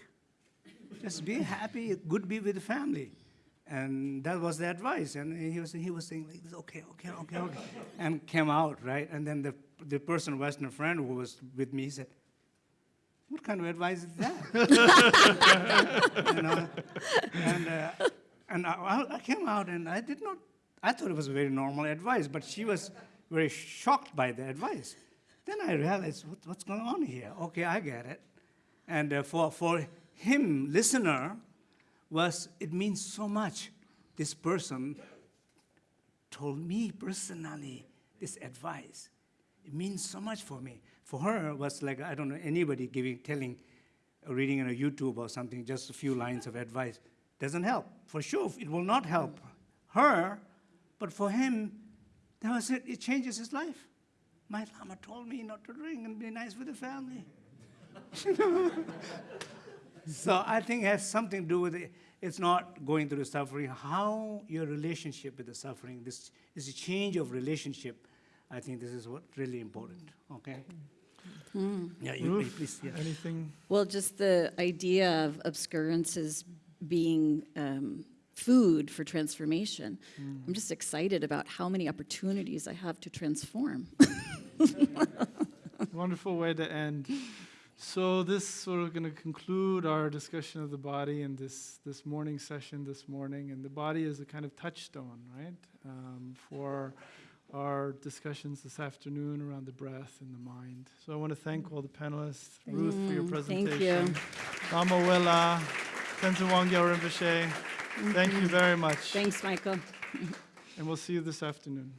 Just be happy, good be with the family. And that was the advice. And he was, he was saying like okay, okay, okay, okay. And came out, right? And then the, the person, Western friend who was with me, he said, what kind of advice is that? you know? And, uh, and I, I came out and I did not, I thought it was very normal advice, but she was very shocked by the advice. Then I realized, what, what's going on here? Okay, I get it. And uh, for, for him, listener, was it means so much. This person told me personally this advice. It means so much for me. For her, was like I don't know anybody giving, telling, or reading on a YouTube or something, just a few lines of advice doesn't help. For sure, it will not help her, but for him, that was it. It changes his life. My lama told me not to drink and be nice with the family. so I think it has something to do with it. It's not going through the suffering. How your relationship with the suffering, this is a change of relationship. I think this is what really important. Okay. Yeah, you, Ruth, please. Yeah. Anything? Well, just the idea of obscurances being um, food for transformation. I'm just excited about how many opportunities I have to transform. Wonderful way to end. So this sort of going to conclude our discussion of the body in this this morning session this morning, and the body is a kind of touchstone, right, um, for our discussions this afternoon around the breath and the mind. So I want to thank all the panelists, Ruth for your Mm, presentation. thank you. Tenzin Wangyal Rinpoche, thank you very much. Thanks, Michael. And we'll see you this afternoon.